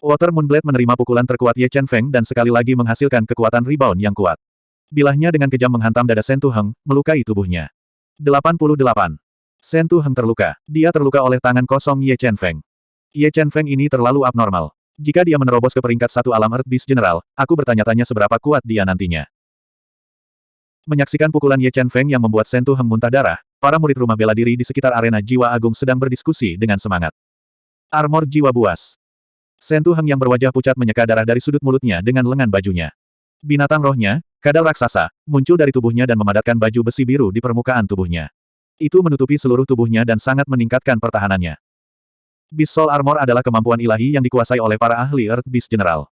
Water Moon Blade menerima pukulan terkuat Ye Chen Feng dan sekali lagi menghasilkan kekuatan rebound yang kuat. Bilahnya dengan kejam menghantam dada Shen Tuheng, melukai tubuhnya. 88. Shen Tuheng terluka. Dia terluka oleh tangan kosong Ye Chen Feng. Ye Chen Feng ini terlalu abnormal. Jika dia menerobos ke peringkat satu alam Earth Beast General, aku bertanya-tanya seberapa kuat dia nantinya. Menyaksikan pukulan Ye Chen Feng yang membuat Sentu Heng muntah darah, para murid rumah bela diri di sekitar arena jiwa agung sedang berdiskusi dengan semangat. Armor jiwa buas. Sentu Heng yang berwajah pucat menyeka darah dari sudut mulutnya dengan lengan bajunya. Binatang rohnya, kadal raksasa, muncul dari tubuhnya dan memadatkan baju besi biru di permukaan tubuhnya. Itu menutupi seluruh tubuhnya dan sangat meningkatkan pertahanannya. Beast Soul Armor adalah kemampuan ilahi yang dikuasai oleh para ahli Earth Beast General.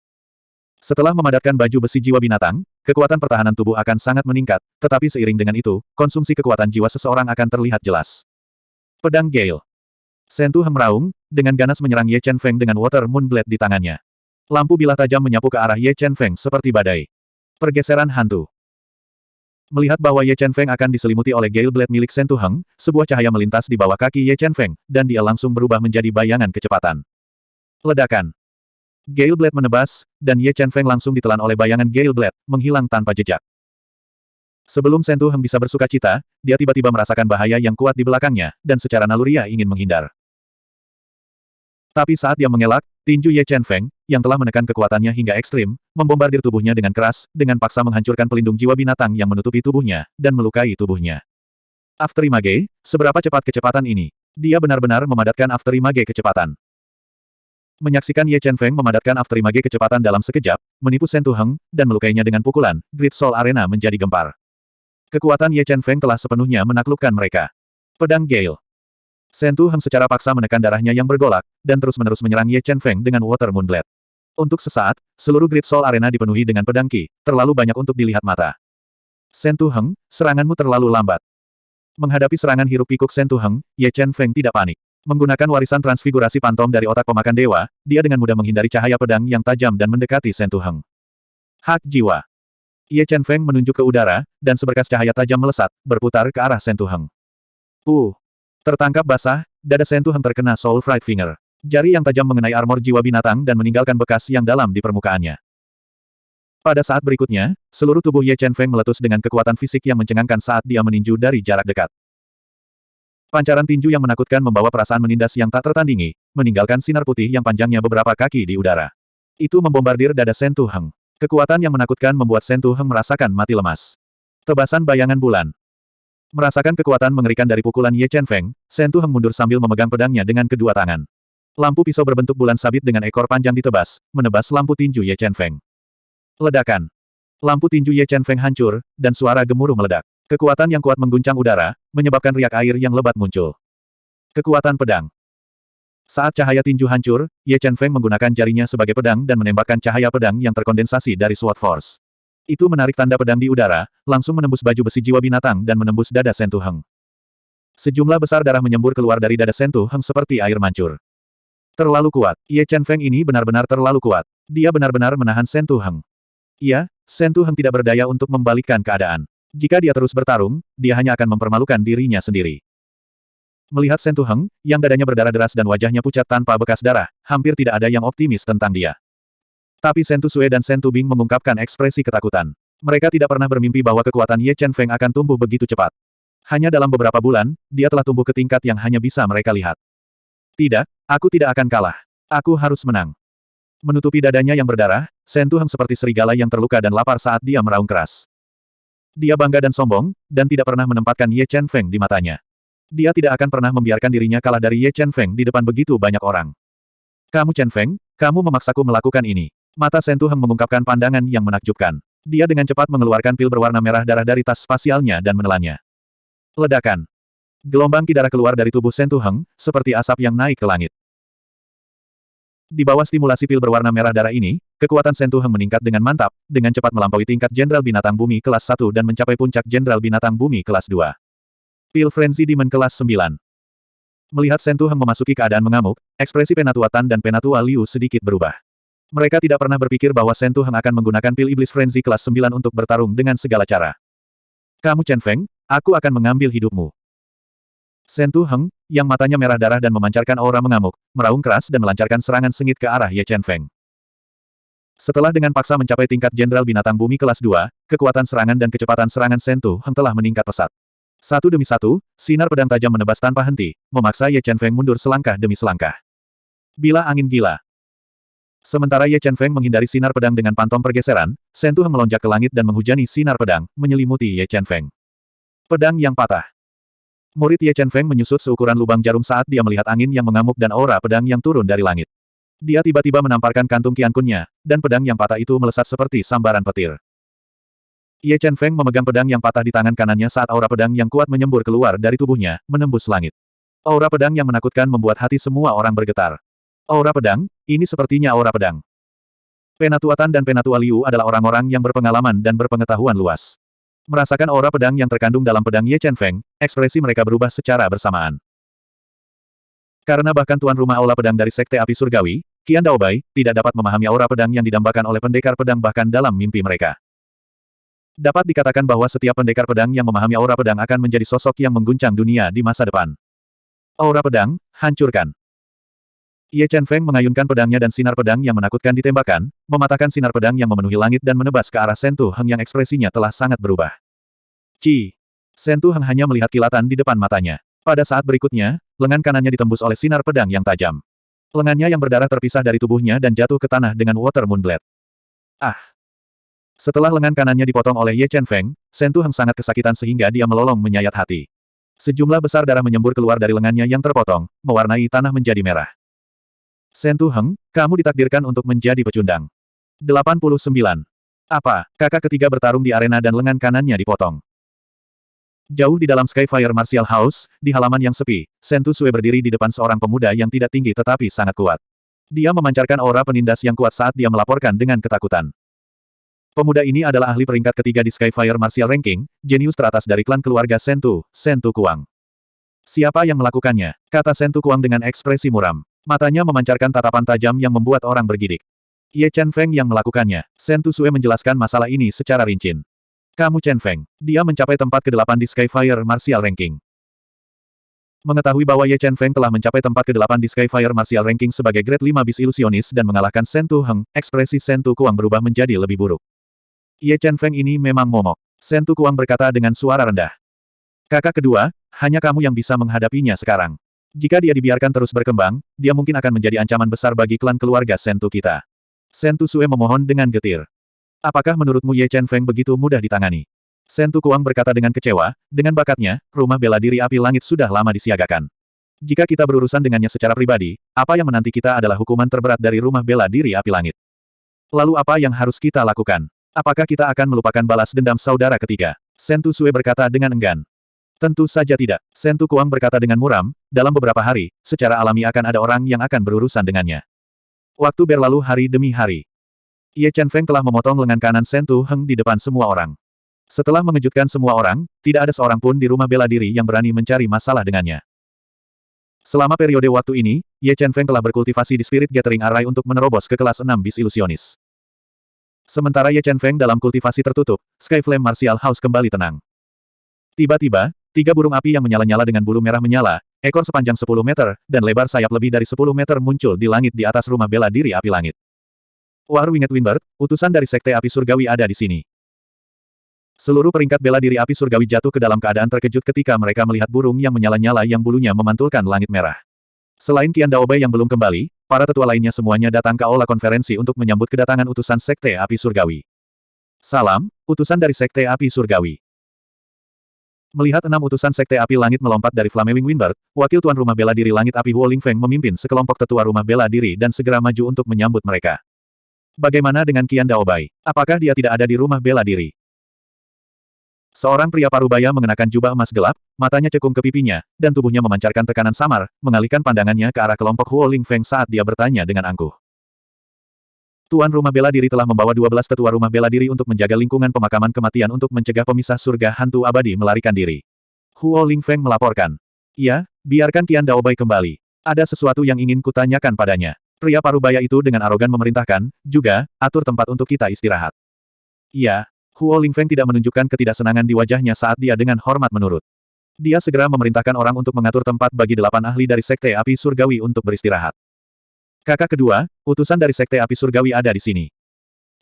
Setelah memadatkan baju besi jiwa binatang, kekuatan pertahanan tubuh akan sangat meningkat, tetapi seiring dengan itu, konsumsi kekuatan jiwa seseorang akan terlihat jelas. Pedang Gale Sentu meraung, dengan ganas menyerang Ye Chen Feng dengan Water Moon Blade di tangannya. Lampu bilah tajam menyapu ke arah Ye Chen Feng seperti badai. Pergeseran hantu. Melihat bahwa Ye Chen Feng akan diselimuti oleh Gale Blade milik Sentu Heng, sebuah cahaya melintas di bawah kaki Ye Chen Feng, dan dia langsung berubah menjadi bayangan kecepatan. Ledakan. Gale Blade menebas, dan Ye Chen Feng langsung ditelan oleh bayangan Gale Blade, menghilang tanpa jejak. Sebelum Sentu Heng bisa bersuka cita, dia tiba-tiba merasakan bahaya yang kuat di belakangnya, dan secara naluriah ingin menghindar. Tapi saat dia mengelak, tinju Ye Chen Feng, yang telah menekan kekuatannya hingga ekstrim, membombardir tubuhnya dengan keras, dengan paksa menghancurkan pelindung jiwa binatang yang menutupi tubuhnya, dan melukai tubuhnya. Afterimage, seberapa cepat kecepatan ini? Dia benar-benar memadatkan Afterimage kecepatan. Menyaksikan Ye Chen Feng memadatkan Afterimage kecepatan dalam sekejap, menipu Shen Tuheng, dan melukainya dengan pukulan, Great Soul Arena menjadi gempar. Kekuatan Ye Chen Feng telah sepenuhnya menaklukkan mereka. Pedang Gale. Shen Tu Heng secara paksa menekan darahnya yang bergolak, dan terus-menerus menyerang Ye Chen Feng dengan Water Moon Blade. Untuk sesaat, seluruh Great Soul Arena dipenuhi dengan pedang Qi, terlalu banyak untuk dilihat mata. Shen Tu Heng, seranganmu terlalu lambat. Menghadapi serangan hiruk pikuk Shen Tu Heng, Ye Chen Feng tidak panik. Menggunakan warisan transfigurasi pantom dari otak pemakan dewa, dia dengan mudah menghindari cahaya pedang yang tajam dan mendekati Shen Tu Heng. Hak jiwa. Ye Chen Feng menunjuk ke udara, dan seberkas cahaya tajam melesat, berputar ke arah Shen Tu Heng. Uh, Tertangkap basah, dada Sentuhan terkena Soul Fright Finger. Jari yang tajam mengenai armor jiwa binatang dan meninggalkan bekas yang dalam di permukaannya. Pada saat berikutnya, seluruh tubuh Ye Chen Feng meletus dengan kekuatan fisik yang mencengangkan saat dia meninju dari jarak dekat. Pancaran tinju yang menakutkan membawa perasaan menindas yang tak tertandingi, meninggalkan sinar putih yang panjangnya beberapa kaki di udara. Itu membombardir dada Sen Tu Heng. Kekuatan yang menakutkan membuat Sen Tu Heng merasakan mati lemas. Tebasan bayangan bulan. Merasakan kekuatan mengerikan dari pukulan Ye Chen Feng, Shen Tu Heng mundur sambil memegang pedangnya dengan kedua tangan. Lampu pisau berbentuk bulan sabit dengan ekor panjang ditebas, menebas lampu tinju Ye Chen Feng. Ledakan. Lampu tinju Ye Chen Feng hancur, dan suara gemuruh meledak. Kekuatan yang kuat mengguncang udara, menyebabkan riak air yang lebat muncul. Kekuatan pedang. Saat cahaya tinju hancur, Ye Chen Feng menggunakan jarinya sebagai pedang dan menembakkan cahaya pedang yang terkondensasi dari Sword Force. Itu menarik tanda pedang di udara, langsung menembus baju besi jiwa binatang dan menembus dada Sentu Heng. Sejumlah besar darah menyembur keluar dari dada Sentu Heng seperti air mancur. Terlalu kuat. Ye Chen Feng ini benar-benar terlalu kuat. Dia benar-benar menahan Sentu Heng. Iya, Sentu Heng tidak berdaya untuk membalikkan keadaan. Jika dia terus bertarung, dia hanya akan mempermalukan dirinya sendiri. Melihat Sentu Heng, yang dadanya berdarah deras dan wajahnya pucat tanpa bekas darah, hampir tidak ada yang optimis tentang dia. Tapi Sentu Sue dan Sentu Bing mengungkapkan ekspresi ketakutan. Mereka tidak pernah bermimpi bahwa kekuatan Ye Chen Feng akan tumbuh begitu cepat. Hanya dalam beberapa bulan, dia telah tumbuh ke tingkat yang hanya bisa mereka lihat. Tidak, aku tidak akan kalah. Aku harus menang. Menutupi dadanya yang berdarah, Sentu Heng seperti serigala yang terluka dan lapar saat dia meraung keras. Dia bangga dan sombong, dan tidak pernah menempatkan Ye Chen Feng di matanya. Dia tidak akan pernah membiarkan dirinya kalah dari Ye Chen Feng di depan begitu banyak orang. Kamu Chen Feng, kamu memaksaku melakukan ini. Mata Sentu Heng mengungkapkan pandangan yang menakjubkan. Dia dengan cepat mengeluarkan pil berwarna merah darah dari tas spasialnya dan menelannya. Ledakan. Gelombang ki darah keluar dari tubuh Sentu Heng, seperti asap yang naik ke langit. Di bawah stimulasi pil berwarna merah darah ini, kekuatan Sentu Heng meningkat dengan mantap, dengan cepat melampaui tingkat Jenderal Binatang Bumi kelas 1 dan mencapai puncak Jenderal Binatang Bumi kelas 2. Pil Frenzy Demon kelas 9. Melihat Sentu Heng memasuki keadaan mengamuk, ekspresi Penatua Tan dan Penatua Liu sedikit berubah. Mereka tidak pernah berpikir bahwa Shen Tuheng akan menggunakan pil iblis frenzy kelas 9 untuk bertarung dengan segala cara. Kamu Chen Feng, aku akan mengambil hidupmu. Shen Tuheng, yang matanya merah darah dan memancarkan aura mengamuk, meraung keras dan melancarkan serangan sengit ke arah Ye Chen Feng. Setelah dengan paksa mencapai tingkat Jenderal Binatang Bumi kelas 2, kekuatan serangan dan kecepatan serangan Shen Tuheng telah meningkat pesat. Satu demi satu, sinar pedang tajam menebas tanpa henti, memaksa Ye Chen Feng mundur selangkah demi selangkah. Bila angin gila, Sementara Ye Chen Feng menghindari sinar pedang dengan pantom pergeseran, Shen Tu melonjak ke langit dan menghujani sinar pedang, menyelimuti Ye Chen Feng. Pedang yang patah. Murid Ye Chen Feng menyusut seukuran lubang jarum saat dia melihat angin yang mengamuk dan aura pedang yang turun dari langit. Dia tiba-tiba menamparkan kantung kiankunnya, dan pedang yang patah itu melesat seperti sambaran petir. Ye Chen Feng memegang pedang yang patah di tangan kanannya saat aura pedang yang kuat menyembur keluar dari tubuhnya, menembus langit. Aura pedang yang menakutkan membuat hati semua orang bergetar. Aura pedang, ini sepertinya aura pedang. Penatuatan dan Penatua Liu adalah orang-orang yang berpengalaman dan berpengetahuan luas. Merasakan aura pedang yang terkandung dalam pedang Ye Chen Feng, ekspresi mereka berubah secara bersamaan. Karena bahkan tuan rumah aula pedang dari Sekte Api Surgawi, Qian Daobai, tidak dapat memahami aura pedang yang didambakan oleh pendekar pedang bahkan dalam mimpi mereka. Dapat dikatakan bahwa setiap pendekar pedang yang memahami aura pedang akan menjadi sosok yang mengguncang dunia di masa depan. Aura pedang, hancurkan. Ye Chen Feng mengayunkan pedangnya dan sinar pedang yang menakutkan ditembakkan, mematahkan sinar pedang yang memenuhi langit dan menebas ke arah Sentu Heng yang ekspresinya telah sangat berubah. Ci! Sentu Heng hanya melihat kilatan di depan matanya. Pada saat berikutnya, lengan kanannya ditembus oleh sinar pedang yang tajam. Lengannya yang berdarah terpisah dari tubuhnya dan jatuh ke tanah dengan Water Moon Blade. Ah! Setelah lengan kanannya dipotong oleh Ye Chen Feng, Shen Tu Heng sangat kesakitan sehingga dia melolong menyayat hati. Sejumlah besar darah menyembur keluar dari lengannya yang terpotong, mewarnai tanah menjadi merah. Shen Tu Heng, kamu ditakdirkan untuk menjadi pecundang. 89. Apa, kakak ketiga bertarung di arena dan lengan kanannya dipotong. Jauh di dalam Skyfire Martial House, di halaman yang sepi, Shen Tu Sue berdiri di depan seorang pemuda yang tidak tinggi tetapi sangat kuat. Dia memancarkan aura penindas yang kuat saat dia melaporkan dengan ketakutan. Pemuda ini adalah ahli peringkat ketiga di Skyfire Martial Ranking, jenius teratas dari klan keluarga Sentu, Sentu Kuang. Siapa yang melakukannya? Kata Sentu Kuang dengan ekspresi muram. Matanya memancarkan tatapan tajam yang membuat orang bergidik. Ye Chen Feng yang melakukannya. Sentu Sue menjelaskan masalah ini secara rinci. Kamu Chen Feng. Dia mencapai tempat ke-8 di Skyfire Martial Ranking. Mengetahui bahwa Ye Chen Feng telah mencapai tempat ke-8 di Skyfire Martial Ranking sebagai grade 5 bis ilusionis dan mengalahkan Sentu Heng, ekspresi Sentu Kuang berubah menjadi lebih buruk. Ye Chen Feng ini memang momok. Sen Tu Kuang berkata dengan suara rendah. Kakak kedua, hanya kamu yang bisa menghadapinya sekarang. Jika dia dibiarkan terus berkembang, dia mungkin akan menjadi ancaman besar bagi klan keluarga Sen Tu kita. Sen Tu Sue memohon dengan getir. Apakah menurutmu Ye Chen Feng begitu mudah ditangani? Sen Tu Kuang berkata dengan kecewa, dengan bakatnya, rumah bela diri api langit sudah lama disiagakan. Jika kita berurusan dengannya secara pribadi, apa yang menanti kita adalah hukuman terberat dari rumah bela diri api langit. Lalu apa yang harus kita lakukan? Apakah kita akan melupakan balas dendam saudara ketiga? Sentu Sue berkata dengan enggan. Tentu saja tidak. Sentu Kuang berkata dengan muram, dalam beberapa hari, secara alami akan ada orang yang akan berurusan dengannya. Waktu berlalu hari demi hari. Ye Chen Feng telah memotong lengan kanan Sentu Heng di depan semua orang. Setelah mengejutkan semua orang, tidak ada seorang pun di rumah bela diri yang berani mencari masalah dengannya. Selama periode waktu ini, Ye Chen Feng telah berkultivasi di Spirit Gathering Array untuk menerobos ke kelas 6 bis ilusionis. Sementara Ye Chen Feng dalam kultivasi tertutup, Sky Flame Martial House kembali tenang. Tiba-tiba, tiga burung api yang menyala-nyala dengan bulu merah menyala, ekor sepanjang 10 meter, dan lebar sayap lebih dari 10 meter muncul di langit di atas rumah bela diri api langit. War Winged Windbird, utusan dari Sekte Api Surgawi ada di sini. Seluruh peringkat bela diri api surgawi jatuh ke dalam keadaan terkejut ketika mereka melihat burung yang menyala-nyala yang bulunya memantulkan langit merah. Selain Qian Daobei yang belum kembali, para tetua lainnya semuanya datang ke aula konferensi untuk menyambut kedatangan utusan Sekte Api Surgawi. Salam, utusan dari Sekte Api Surgawi. Melihat enam utusan Sekte Api Langit melompat dari Flamewing Windbird, wakil tuan rumah bela diri Langit Api Huo Lingfeng memimpin sekelompok tetua rumah bela diri dan segera maju untuk menyambut mereka. Bagaimana dengan Qian Daobai? Apakah dia tidak ada di rumah bela diri? Seorang pria parubaya mengenakan jubah emas gelap, matanya cekung ke pipinya, dan tubuhnya memancarkan tekanan samar, mengalihkan pandangannya ke arah kelompok Huo Ling Feng saat dia bertanya dengan angkuh. Tuan rumah bela diri telah membawa 12 tetua rumah bela diri untuk menjaga lingkungan pemakaman kematian untuk mencegah pemisah surga hantu abadi melarikan diri. Huo Ling Feng melaporkan. Ya, biarkan Qian Daobai kembali. Ada sesuatu yang ingin kutanyakan padanya. Pria parubaya itu dengan arogan memerintahkan, juga, atur tempat untuk kita istirahat. Iya, Huo Lingfeng tidak menunjukkan ketidaksenangan di wajahnya saat dia dengan hormat menurut. Dia segera memerintahkan orang untuk mengatur tempat bagi delapan ahli dari Sekte Api Surgawi untuk beristirahat. Kakak kedua, utusan dari Sekte Api Surgawi ada di sini.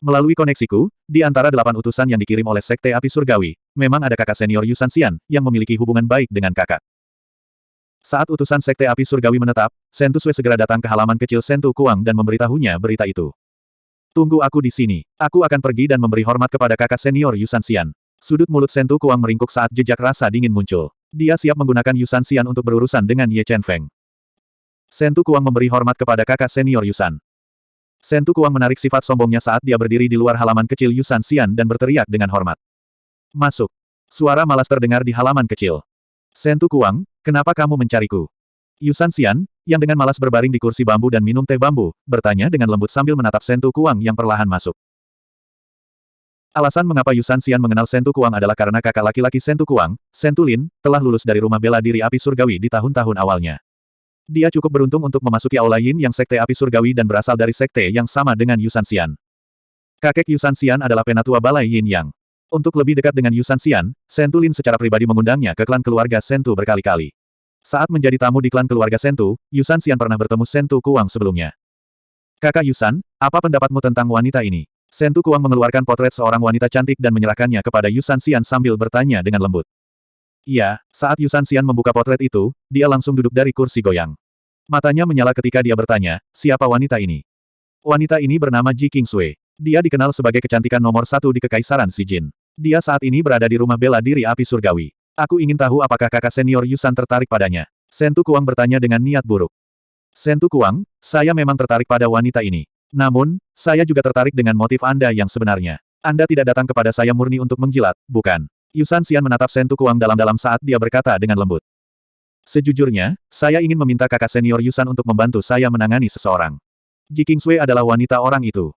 Melalui koneksiku, di antara delapan utusan yang dikirim oleh Sekte Api Surgawi, memang ada kakak senior Yusan Xian, yang memiliki hubungan baik dengan kakak. Saat utusan Sekte Api Surgawi menetap, Sentu Sui segera datang ke halaman kecil Sentu Kuang dan memberitahunya berita itu. Tunggu aku di sini. Aku akan pergi dan memberi hormat kepada kakak senior Yusan Xian. Sudut mulut Sentu Kuang meringkuk saat jejak rasa dingin muncul. Dia siap menggunakan Yusan Xian untuk berurusan dengan Ye Chen Feng. Sentu Kuang memberi hormat kepada kakak senior Yusan. Sentu Kuang menarik sifat sombongnya saat dia berdiri di luar halaman kecil Yusan Xian dan berteriak dengan hormat. Masuk. Suara malas terdengar di halaman kecil. Sentu Kuang, kenapa kamu mencariku? Yusan Xian, yang dengan malas berbaring di kursi bambu dan minum teh bambu, bertanya dengan lembut sambil menatap Sentu Kuang yang perlahan masuk. Alasan mengapa Yusan Xian mengenal Sentu Kuang adalah karena kakak laki-laki Sentu Kuang, Sentu Lin, telah lulus dari rumah bela diri api surgawi di tahun-tahun awalnya. Dia cukup beruntung untuk memasuki aula Yin yang sekte api surgawi dan berasal dari sekte yang sama dengan Yusan Xian. Kakek Yusan Xian adalah penatua balai Yin Yang. Untuk lebih dekat dengan Yusan Xian, Sentu Lin secara pribadi mengundangnya ke klan keluarga Sentu berkali-kali. Saat menjadi tamu di klan keluarga Sentu, Yusan Xian pernah bertemu Sentu Kuang sebelumnya. Kakak Yusan, apa pendapatmu tentang wanita ini? Sentu Kuang mengeluarkan potret seorang wanita cantik dan menyerahkannya kepada Yusan Xian sambil bertanya dengan lembut. Iya, saat Yusan Xian membuka potret itu, dia langsung duduk dari kursi goyang. Matanya menyala ketika dia bertanya, siapa wanita ini? Wanita ini bernama Ji Kingsway. Dia dikenal sebagai kecantikan nomor satu di Kekaisaran Jin. Dia saat ini berada di rumah bela diri api surgawi. Aku ingin tahu apakah kakak senior Yusan tertarik padanya. Sentu Kuang bertanya dengan niat buruk. Sentu Kuang, saya memang tertarik pada wanita ini. Namun, saya juga tertarik dengan motif Anda yang sebenarnya. Anda tidak datang kepada saya murni untuk menjilat, bukan? Yusan Xian menatap Sentu Kuang dalam-dalam saat dia berkata dengan lembut. Sejujurnya, saya ingin meminta kakak senior Yusan untuk membantu saya menangani seseorang. Ji Kingsway adalah wanita orang itu.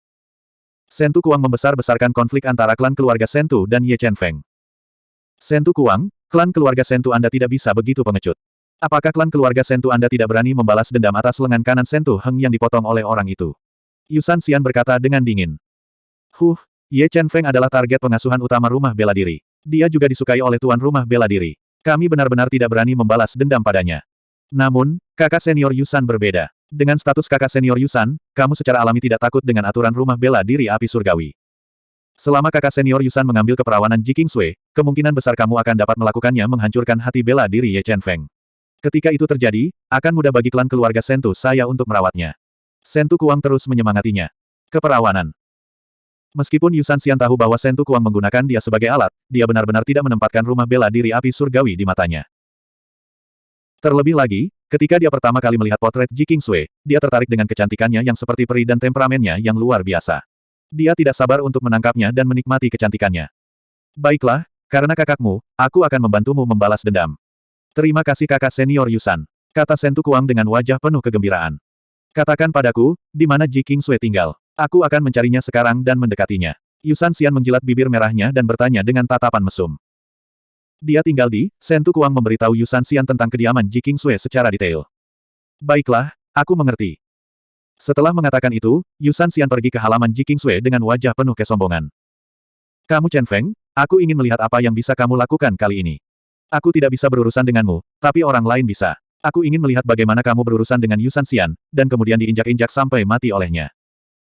Sentu Kuang membesar-besarkan konflik antara klan keluarga Sentu dan Ye Chen Feng. Sentu Kuang, klan keluarga Sentu Anda tidak bisa begitu pengecut. Apakah klan keluarga Sentu Anda tidak berani membalas dendam atas lengan kanan Sentu Heng yang dipotong oleh orang itu? Yusan Xian berkata dengan dingin. Huh, Ye Chen Feng adalah target pengasuhan utama rumah bela diri. Dia juga disukai oleh tuan rumah bela diri. Kami benar-benar tidak berani membalas dendam padanya. Namun, kakak senior Yusan berbeda. Dengan status kakak senior Yusan, kamu secara alami tidak takut dengan aturan rumah bela diri api surgawi. Selama kakak senior Yusan mengambil keperawanan Ji Kingsway, kemungkinan besar kamu akan dapat melakukannya menghancurkan hati bela diri Ye Chen Feng. Ketika itu terjadi, akan mudah bagi klan keluarga Sentu saya untuk merawatnya. Sentu Kuang terus menyemangatinya. Keperawanan. Meskipun Yusan Xian tahu bahwa Sentu Kuang menggunakan dia sebagai alat, dia benar-benar tidak menempatkan rumah bela diri api surgawi di matanya. Terlebih lagi, Ketika dia pertama kali melihat potret Ji Kingsway, dia tertarik dengan kecantikannya yang seperti peri dan temperamennya yang luar biasa. Dia tidak sabar untuk menangkapnya dan menikmati kecantikannya. Baiklah, karena kakakmu, aku akan membantumu membalas dendam. Terima kasih kakak senior Yusan. Kata Sentu Kuang dengan wajah penuh kegembiraan. Katakan padaku, di mana Ji Kingsway tinggal. Aku akan mencarinya sekarang dan mendekatinya. Yusan Xian menjilat bibir merahnya dan bertanya dengan tatapan mesum. Dia tinggal di, Sentu Kuang memberitahu Yusan Xian tentang kediaman Ji Sui secara detail. Baiklah, aku mengerti. Setelah mengatakan itu, Yusan Xian pergi ke halaman Ji Sui dengan wajah penuh kesombongan. Kamu Chen Feng, aku ingin melihat apa yang bisa kamu lakukan kali ini. Aku tidak bisa berurusan denganmu, tapi orang lain bisa. Aku ingin melihat bagaimana kamu berurusan dengan Yusan Xian, dan kemudian diinjak-injak sampai mati olehnya.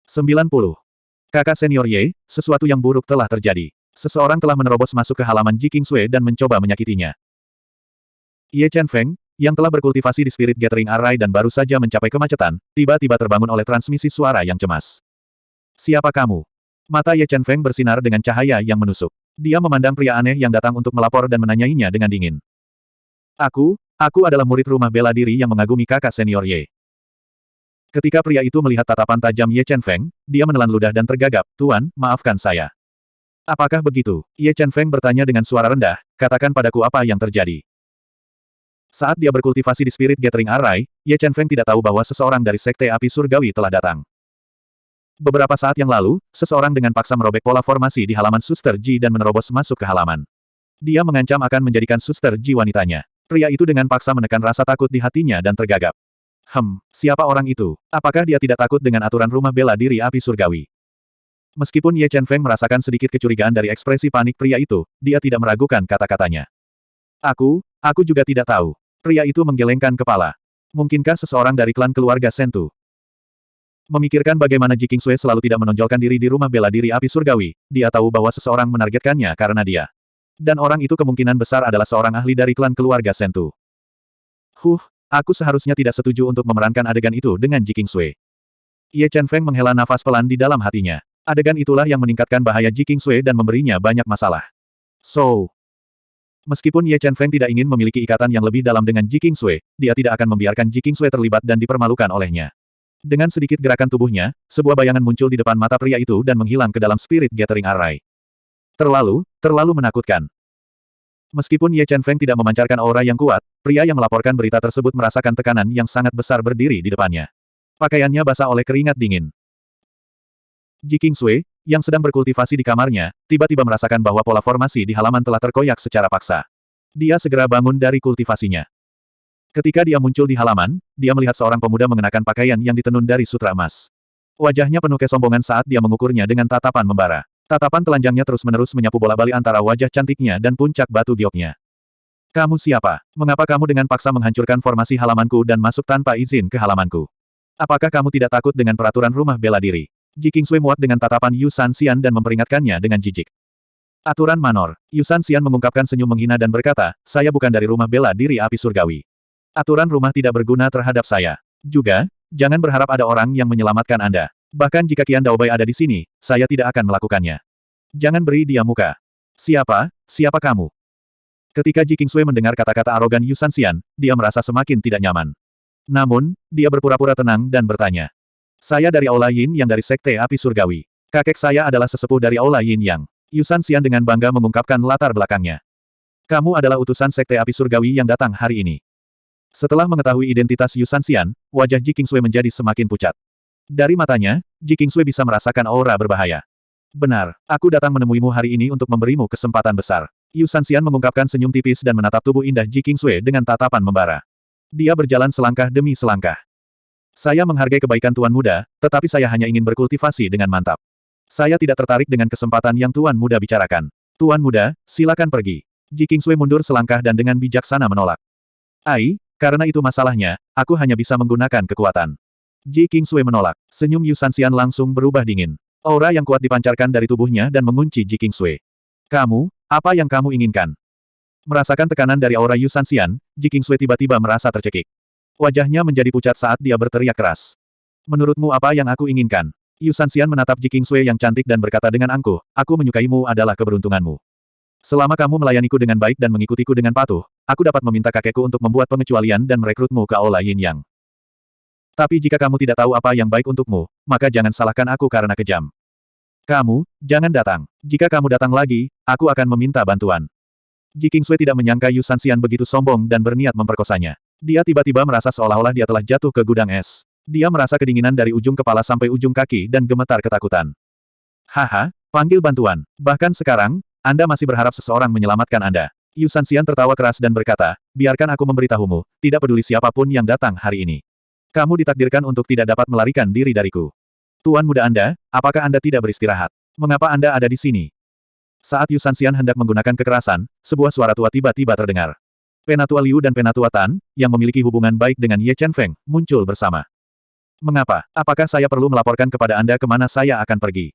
90. Kakak senior Ye, sesuatu yang buruk telah terjadi. Seseorang telah menerobos masuk ke halaman Ji Kingsway dan mencoba menyakitinya. Ye Chen Feng, yang telah berkultivasi di Spirit Gathering Array dan baru saja mencapai kemacetan, tiba-tiba terbangun oleh transmisi suara yang cemas. Siapa kamu? Mata Ye Chen Feng bersinar dengan cahaya yang menusuk. Dia memandang pria aneh yang datang untuk melapor dan menanyainya dengan dingin. Aku, aku adalah murid rumah bela diri yang mengagumi kakak senior Ye. Ketika pria itu melihat tatapan tajam Ye Chen Feng, dia menelan ludah dan tergagap, Tuan, maafkan saya. Apakah begitu? Ye Chen Feng bertanya dengan suara rendah, katakan padaku apa yang terjadi. Saat dia berkultivasi di Spirit Gathering Array, Ye Chen Feng tidak tahu bahwa seseorang dari Sekte Api Surgawi telah datang. Beberapa saat yang lalu, seseorang dengan paksa merobek pola formasi di halaman Suster Ji dan menerobos masuk ke halaman. Dia mengancam akan menjadikan Suster Ji wanitanya. Pria itu dengan paksa menekan rasa takut di hatinya dan tergagap. Hem, siapa orang itu? Apakah dia tidak takut dengan aturan rumah bela diri api surgawi? Meskipun Ye Chen Feng merasakan sedikit kecurigaan dari ekspresi panik pria itu, dia tidak meragukan kata-katanya. Aku, aku juga tidak tahu. Pria itu menggelengkan kepala. Mungkinkah seseorang dari klan keluarga Sentu? Memikirkan bagaimana Ji Kingsui selalu tidak menonjolkan diri di rumah bela diri api surgawi, dia tahu bahwa seseorang menargetkannya karena dia. Dan orang itu kemungkinan besar adalah seorang ahli dari klan keluarga Sentu. Huh, aku seharusnya tidak setuju untuk memerankan adegan itu dengan Ji Kingsui. Ye Chen Feng menghela nafas pelan di dalam hatinya. Adegan itulah yang meningkatkan bahaya Ji Kingsui dan memberinya banyak masalah. So, Meskipun Ye Chen Feng tidak ingin memiliki ikatan yang lebih dalam dengan Ji Kingsui, dia tidak akan membiarkan Ji Kingsui terlibat dan dipermalukan olehnya. Dengan sedikit gerakan tubuhnya, sebuah bayangan muncul di depan mata pria itu dan menghilang ke dalam Spirit Gathering Array. Terlalu, terlalu menakutkan. Meskipun Ye Chen Feng tidak memancarkan aura yang kuat, pria yang melaporkan berita tersebut merasakan tekanan yang sangat besar berdiri di depannya. Pakaiannya basah oleh keringat dingin. Ji Kingsui, yang sedang berkultivasi di kamarnya, tiba-tiba merasakan bahwa pola formasi di halaman telah terkoyak secara paksa. Dia segera bangun dari kultivasinya. Ketika dia muncul di halaman, dia melihat seorang pemuda mengenakan pakaian yang ditenun dari sutra emas. Wajahnya penuh kesombongan saat dia mengukurnya dengan tatapan membara. Tatapan telanjangnya terus-menerus menyapu bola-bali antara wajah cantiknya dan puncak batu gioknya. Kamu siapa? Mengapa kamu dengan paksa menghancurkan formasi halamanku dan masuk tanpa izin ke halamanku? Apakah kamu tidak takut dengan peraturan rumah bela diri? Ji Kingsui muak dengan tatapan Yu San Xian dan memperingatkannya dengan jijik. Aturan Manor. Yu San Xian mengungkapkan senyum menghina dan berkata, saya bukan dari rumah bela diri api surgawi. Aturan rumah tidak berguna terhadap saya. Juga, jangan berharap ada orang yang menyelamatkan Anda. Bahkan jika Kian Daobai ada di sini, saya tidak akan melakukannya. Jangan beri dia muka. Siapa? Siapa kamu? Ketika Ji Kingsui mendengar kata-kata arogan Yu Sanxian, dia merasa semakin tidak nyaman. Namun, dia berpura-pura tenang dan bertanya. Saya dari Aula Yin yang dari Sekte Api Surgawi. Kakek saya adalah sesepuh dari Aula Yin yang. Yu Sanxian dengan bangga mengungkapkan latar belakangnya. Kamu adalah utusan Sekte Api Surgawi yang datang hari ini. Setelah mengetahui identitas Yu Sanxian, wajah Ji Kingsui menjadi semakin pucat. Dari matanya, Ji Kingsui bisa merasakan aura berbahaya. Benar, aku datang menemuimu hari ini untuk memberimu kesempatan besar. Yu Sanxian mengungkapkan senyum tipis dan menatap tubuh indah Ji Kingsui dengan tatapan membara. Dia berjalan selangkah demi selangkah. Saya menghargai kebaikan Tuan Muda, tetapi saya hanya ingin berkultivasi dengan mantap. Saya tidak tertarik dengan kesempatan yang Tuan Muda bicarakan. Tuan Muda, silakan pergi. Ji Kingsui mundur selangkah dan dengan bijaksana menolak. Ai, karena itu masalahnya, aku hanya bisa menggunakan kekuatan. Ji Kingsui menolak. Senyum Yu Sanxian langsung berubah dingin. Aura yang kuat dipancarkan dari tubuhnya dan mengunci Ji Kingsui. Kamu, apa yang kamu inginkan? Merasakan tekanan dari aura Yu Sanxian, Ji Kingsui tiba-tiba merasa tercekik. Wajahnya menjadi pucat saat dia berteriak keras. Menurutmu apa yang aku inginkan? Yu Sanxian menatap Ji Kingsui yang cantik dan berkata dengan angkuh, aku menyukaimu adalah keberuntunganmu. Selama kamu melayaniku dengan baik dan mengikutiku dengan patuh, aku dapat meminta kakekku untuk membuat pengecualian dan merekrutmu ke Aula Yin Yang. Tapi jika kamu tidak tahu apa yang baik untukmu, maka jangan salahkan aku karena kejam. Kamu, jangan datang. Jika kamu datang lagi, aku akan meminta bantuan. Ji Kingsui tidak menyangka Yu Sanxian begitu sombong dan berniat memperkosanya. Dia tiba-tiba merasa seolah-olah dia telah jatuh ke gudang es. Dia merasa kedinginan dari ujung kepala sampai ujung kaki dan gemetar ketakutan. Haha, panggil bantuan. Bahkan sekarang, anda masih berharap seseorang menyelamatkan Anda. Yu Sanxian tertawa keras dan berkata, biarkan aku memberitahumu, tidak peduli siapa pun yang datang hari ini. Kamu ditakdirkan untuk tidak dapat melarikan diri dariku. Tuan muda Anda, apakah Anda tidak beristirahat? Mengapa Anda ada di sini? Saat Yu Sanxian hendak menggunakan kekerasan, sebuah suara tua tiba-tiba terdengar. Penatua Liu dan Penatua Tan, yang memiliki hubungan baik dengan Ye Chen Feng, muncul bersama. Mengapa? Apakah saya perlu melaporkan kepada Anda ke mana saya akan pergi?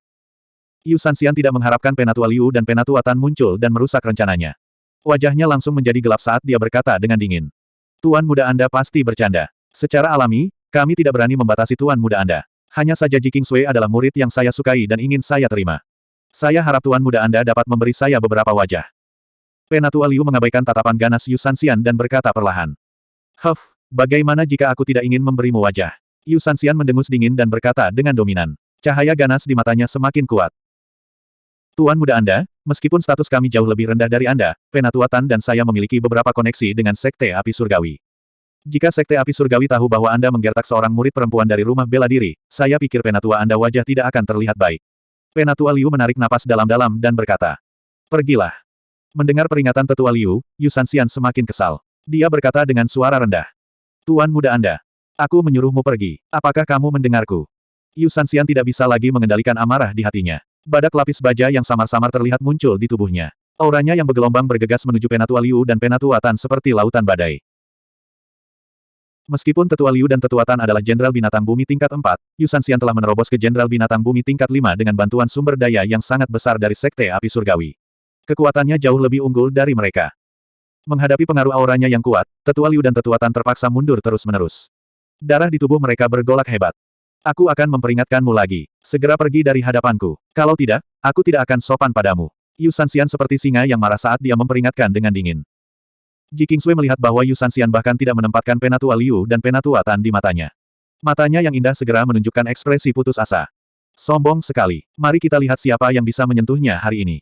Yu Sanxian tidak mengharapkan Penatua Liu dan Penatua Tan muncul dan merusak rencananya. Wajahnya langsung menjadi gelap saat dia berkata dengan dingin. Tuan muda Anda pasti bercanda. Secara alami, kami tidak berani membatasi Tuan muda Anda. Hanya saja Ji Kingsui adalah murid yang saya sukai dan ingin saya terima. Saya harap Tuan muda Anda dapat memberi saya beberapa wajah. Penatua Liu mengabaikan tatapan ganas Yu Sanxian dan berkata perlahan. Huff, bagaimana jika aku tidak ingin memberimu wajah? Yu Sanxian mendengus dingin dan berkata dengan dominan. Cahaya ganas di matanya semakin kuat. Tuan muda Anda, meskipun status kami jauh lebih rendah dari Anda, Penatua Tan dan saya memiliki beberapa koneksi dengan Sekte Api Surgawi. Jika Sekte Api Surgawi tahu bahwa Anda menggertak seorang murid perempuan dari rumah bela diri, saya pikir Penatua Anda wajah tidak akan terlihat baik. Penatua Liu menarik napas dalam-dalam dan berkata, Pergilah. Mendengar peringatan Tetua Liu, Yu Sanxian semakin kesal. Dia berkata dengan suara rendah. Tuan muda Anda. Aku menyuruhmu pergi. Apakah kamu mendengarku? Yu Sanxian tidak bisa lagi mengendalikan amarah di hatinya. Badak lapis baja yang samar-samar terlihat muncul di tubuhnya. Auranya yang bergelombang bergegas menuju Penatua Liu dan Penatua Tan seperti lautan badai. Meskipun Tetua Liu dan Tetua Tan adalah Jenderal Binatang Bumi tingkat 4, Yu Sanxian telah menerobos ke Jenderal Binatang Bumi tingkat 5 dengan bantuan sumber daya yang sangat besar dari Sekte Api Surgawi. Kekuatannya jauh lebih unggul dari mereka. Menghadapi pengaruh auranya yang kuat, Tetua Liu dan Tetua Tan terpaksa mundur terus-menerus. Darah di tubuh mereka bergolak hebat. Aku akan memperingatkanmu lagi. Segera pergi dari hadapanku. Kalau tidak, aku tidak akan sopan padamu. Yu Sanxian seperti singa yang marah saat dia memperingatkan dengan dingin. Ji Kingsui melihat bahwa Yu Sanxian bahkan tidak menempatkan Penatua Liu dan Penatua Tan di matanya. Matanya yang indah segera menunjukkan ekspresi putus asa. Sombong sekali. Mari kita lihat siapa yang bisa menyentuhnya hari ini.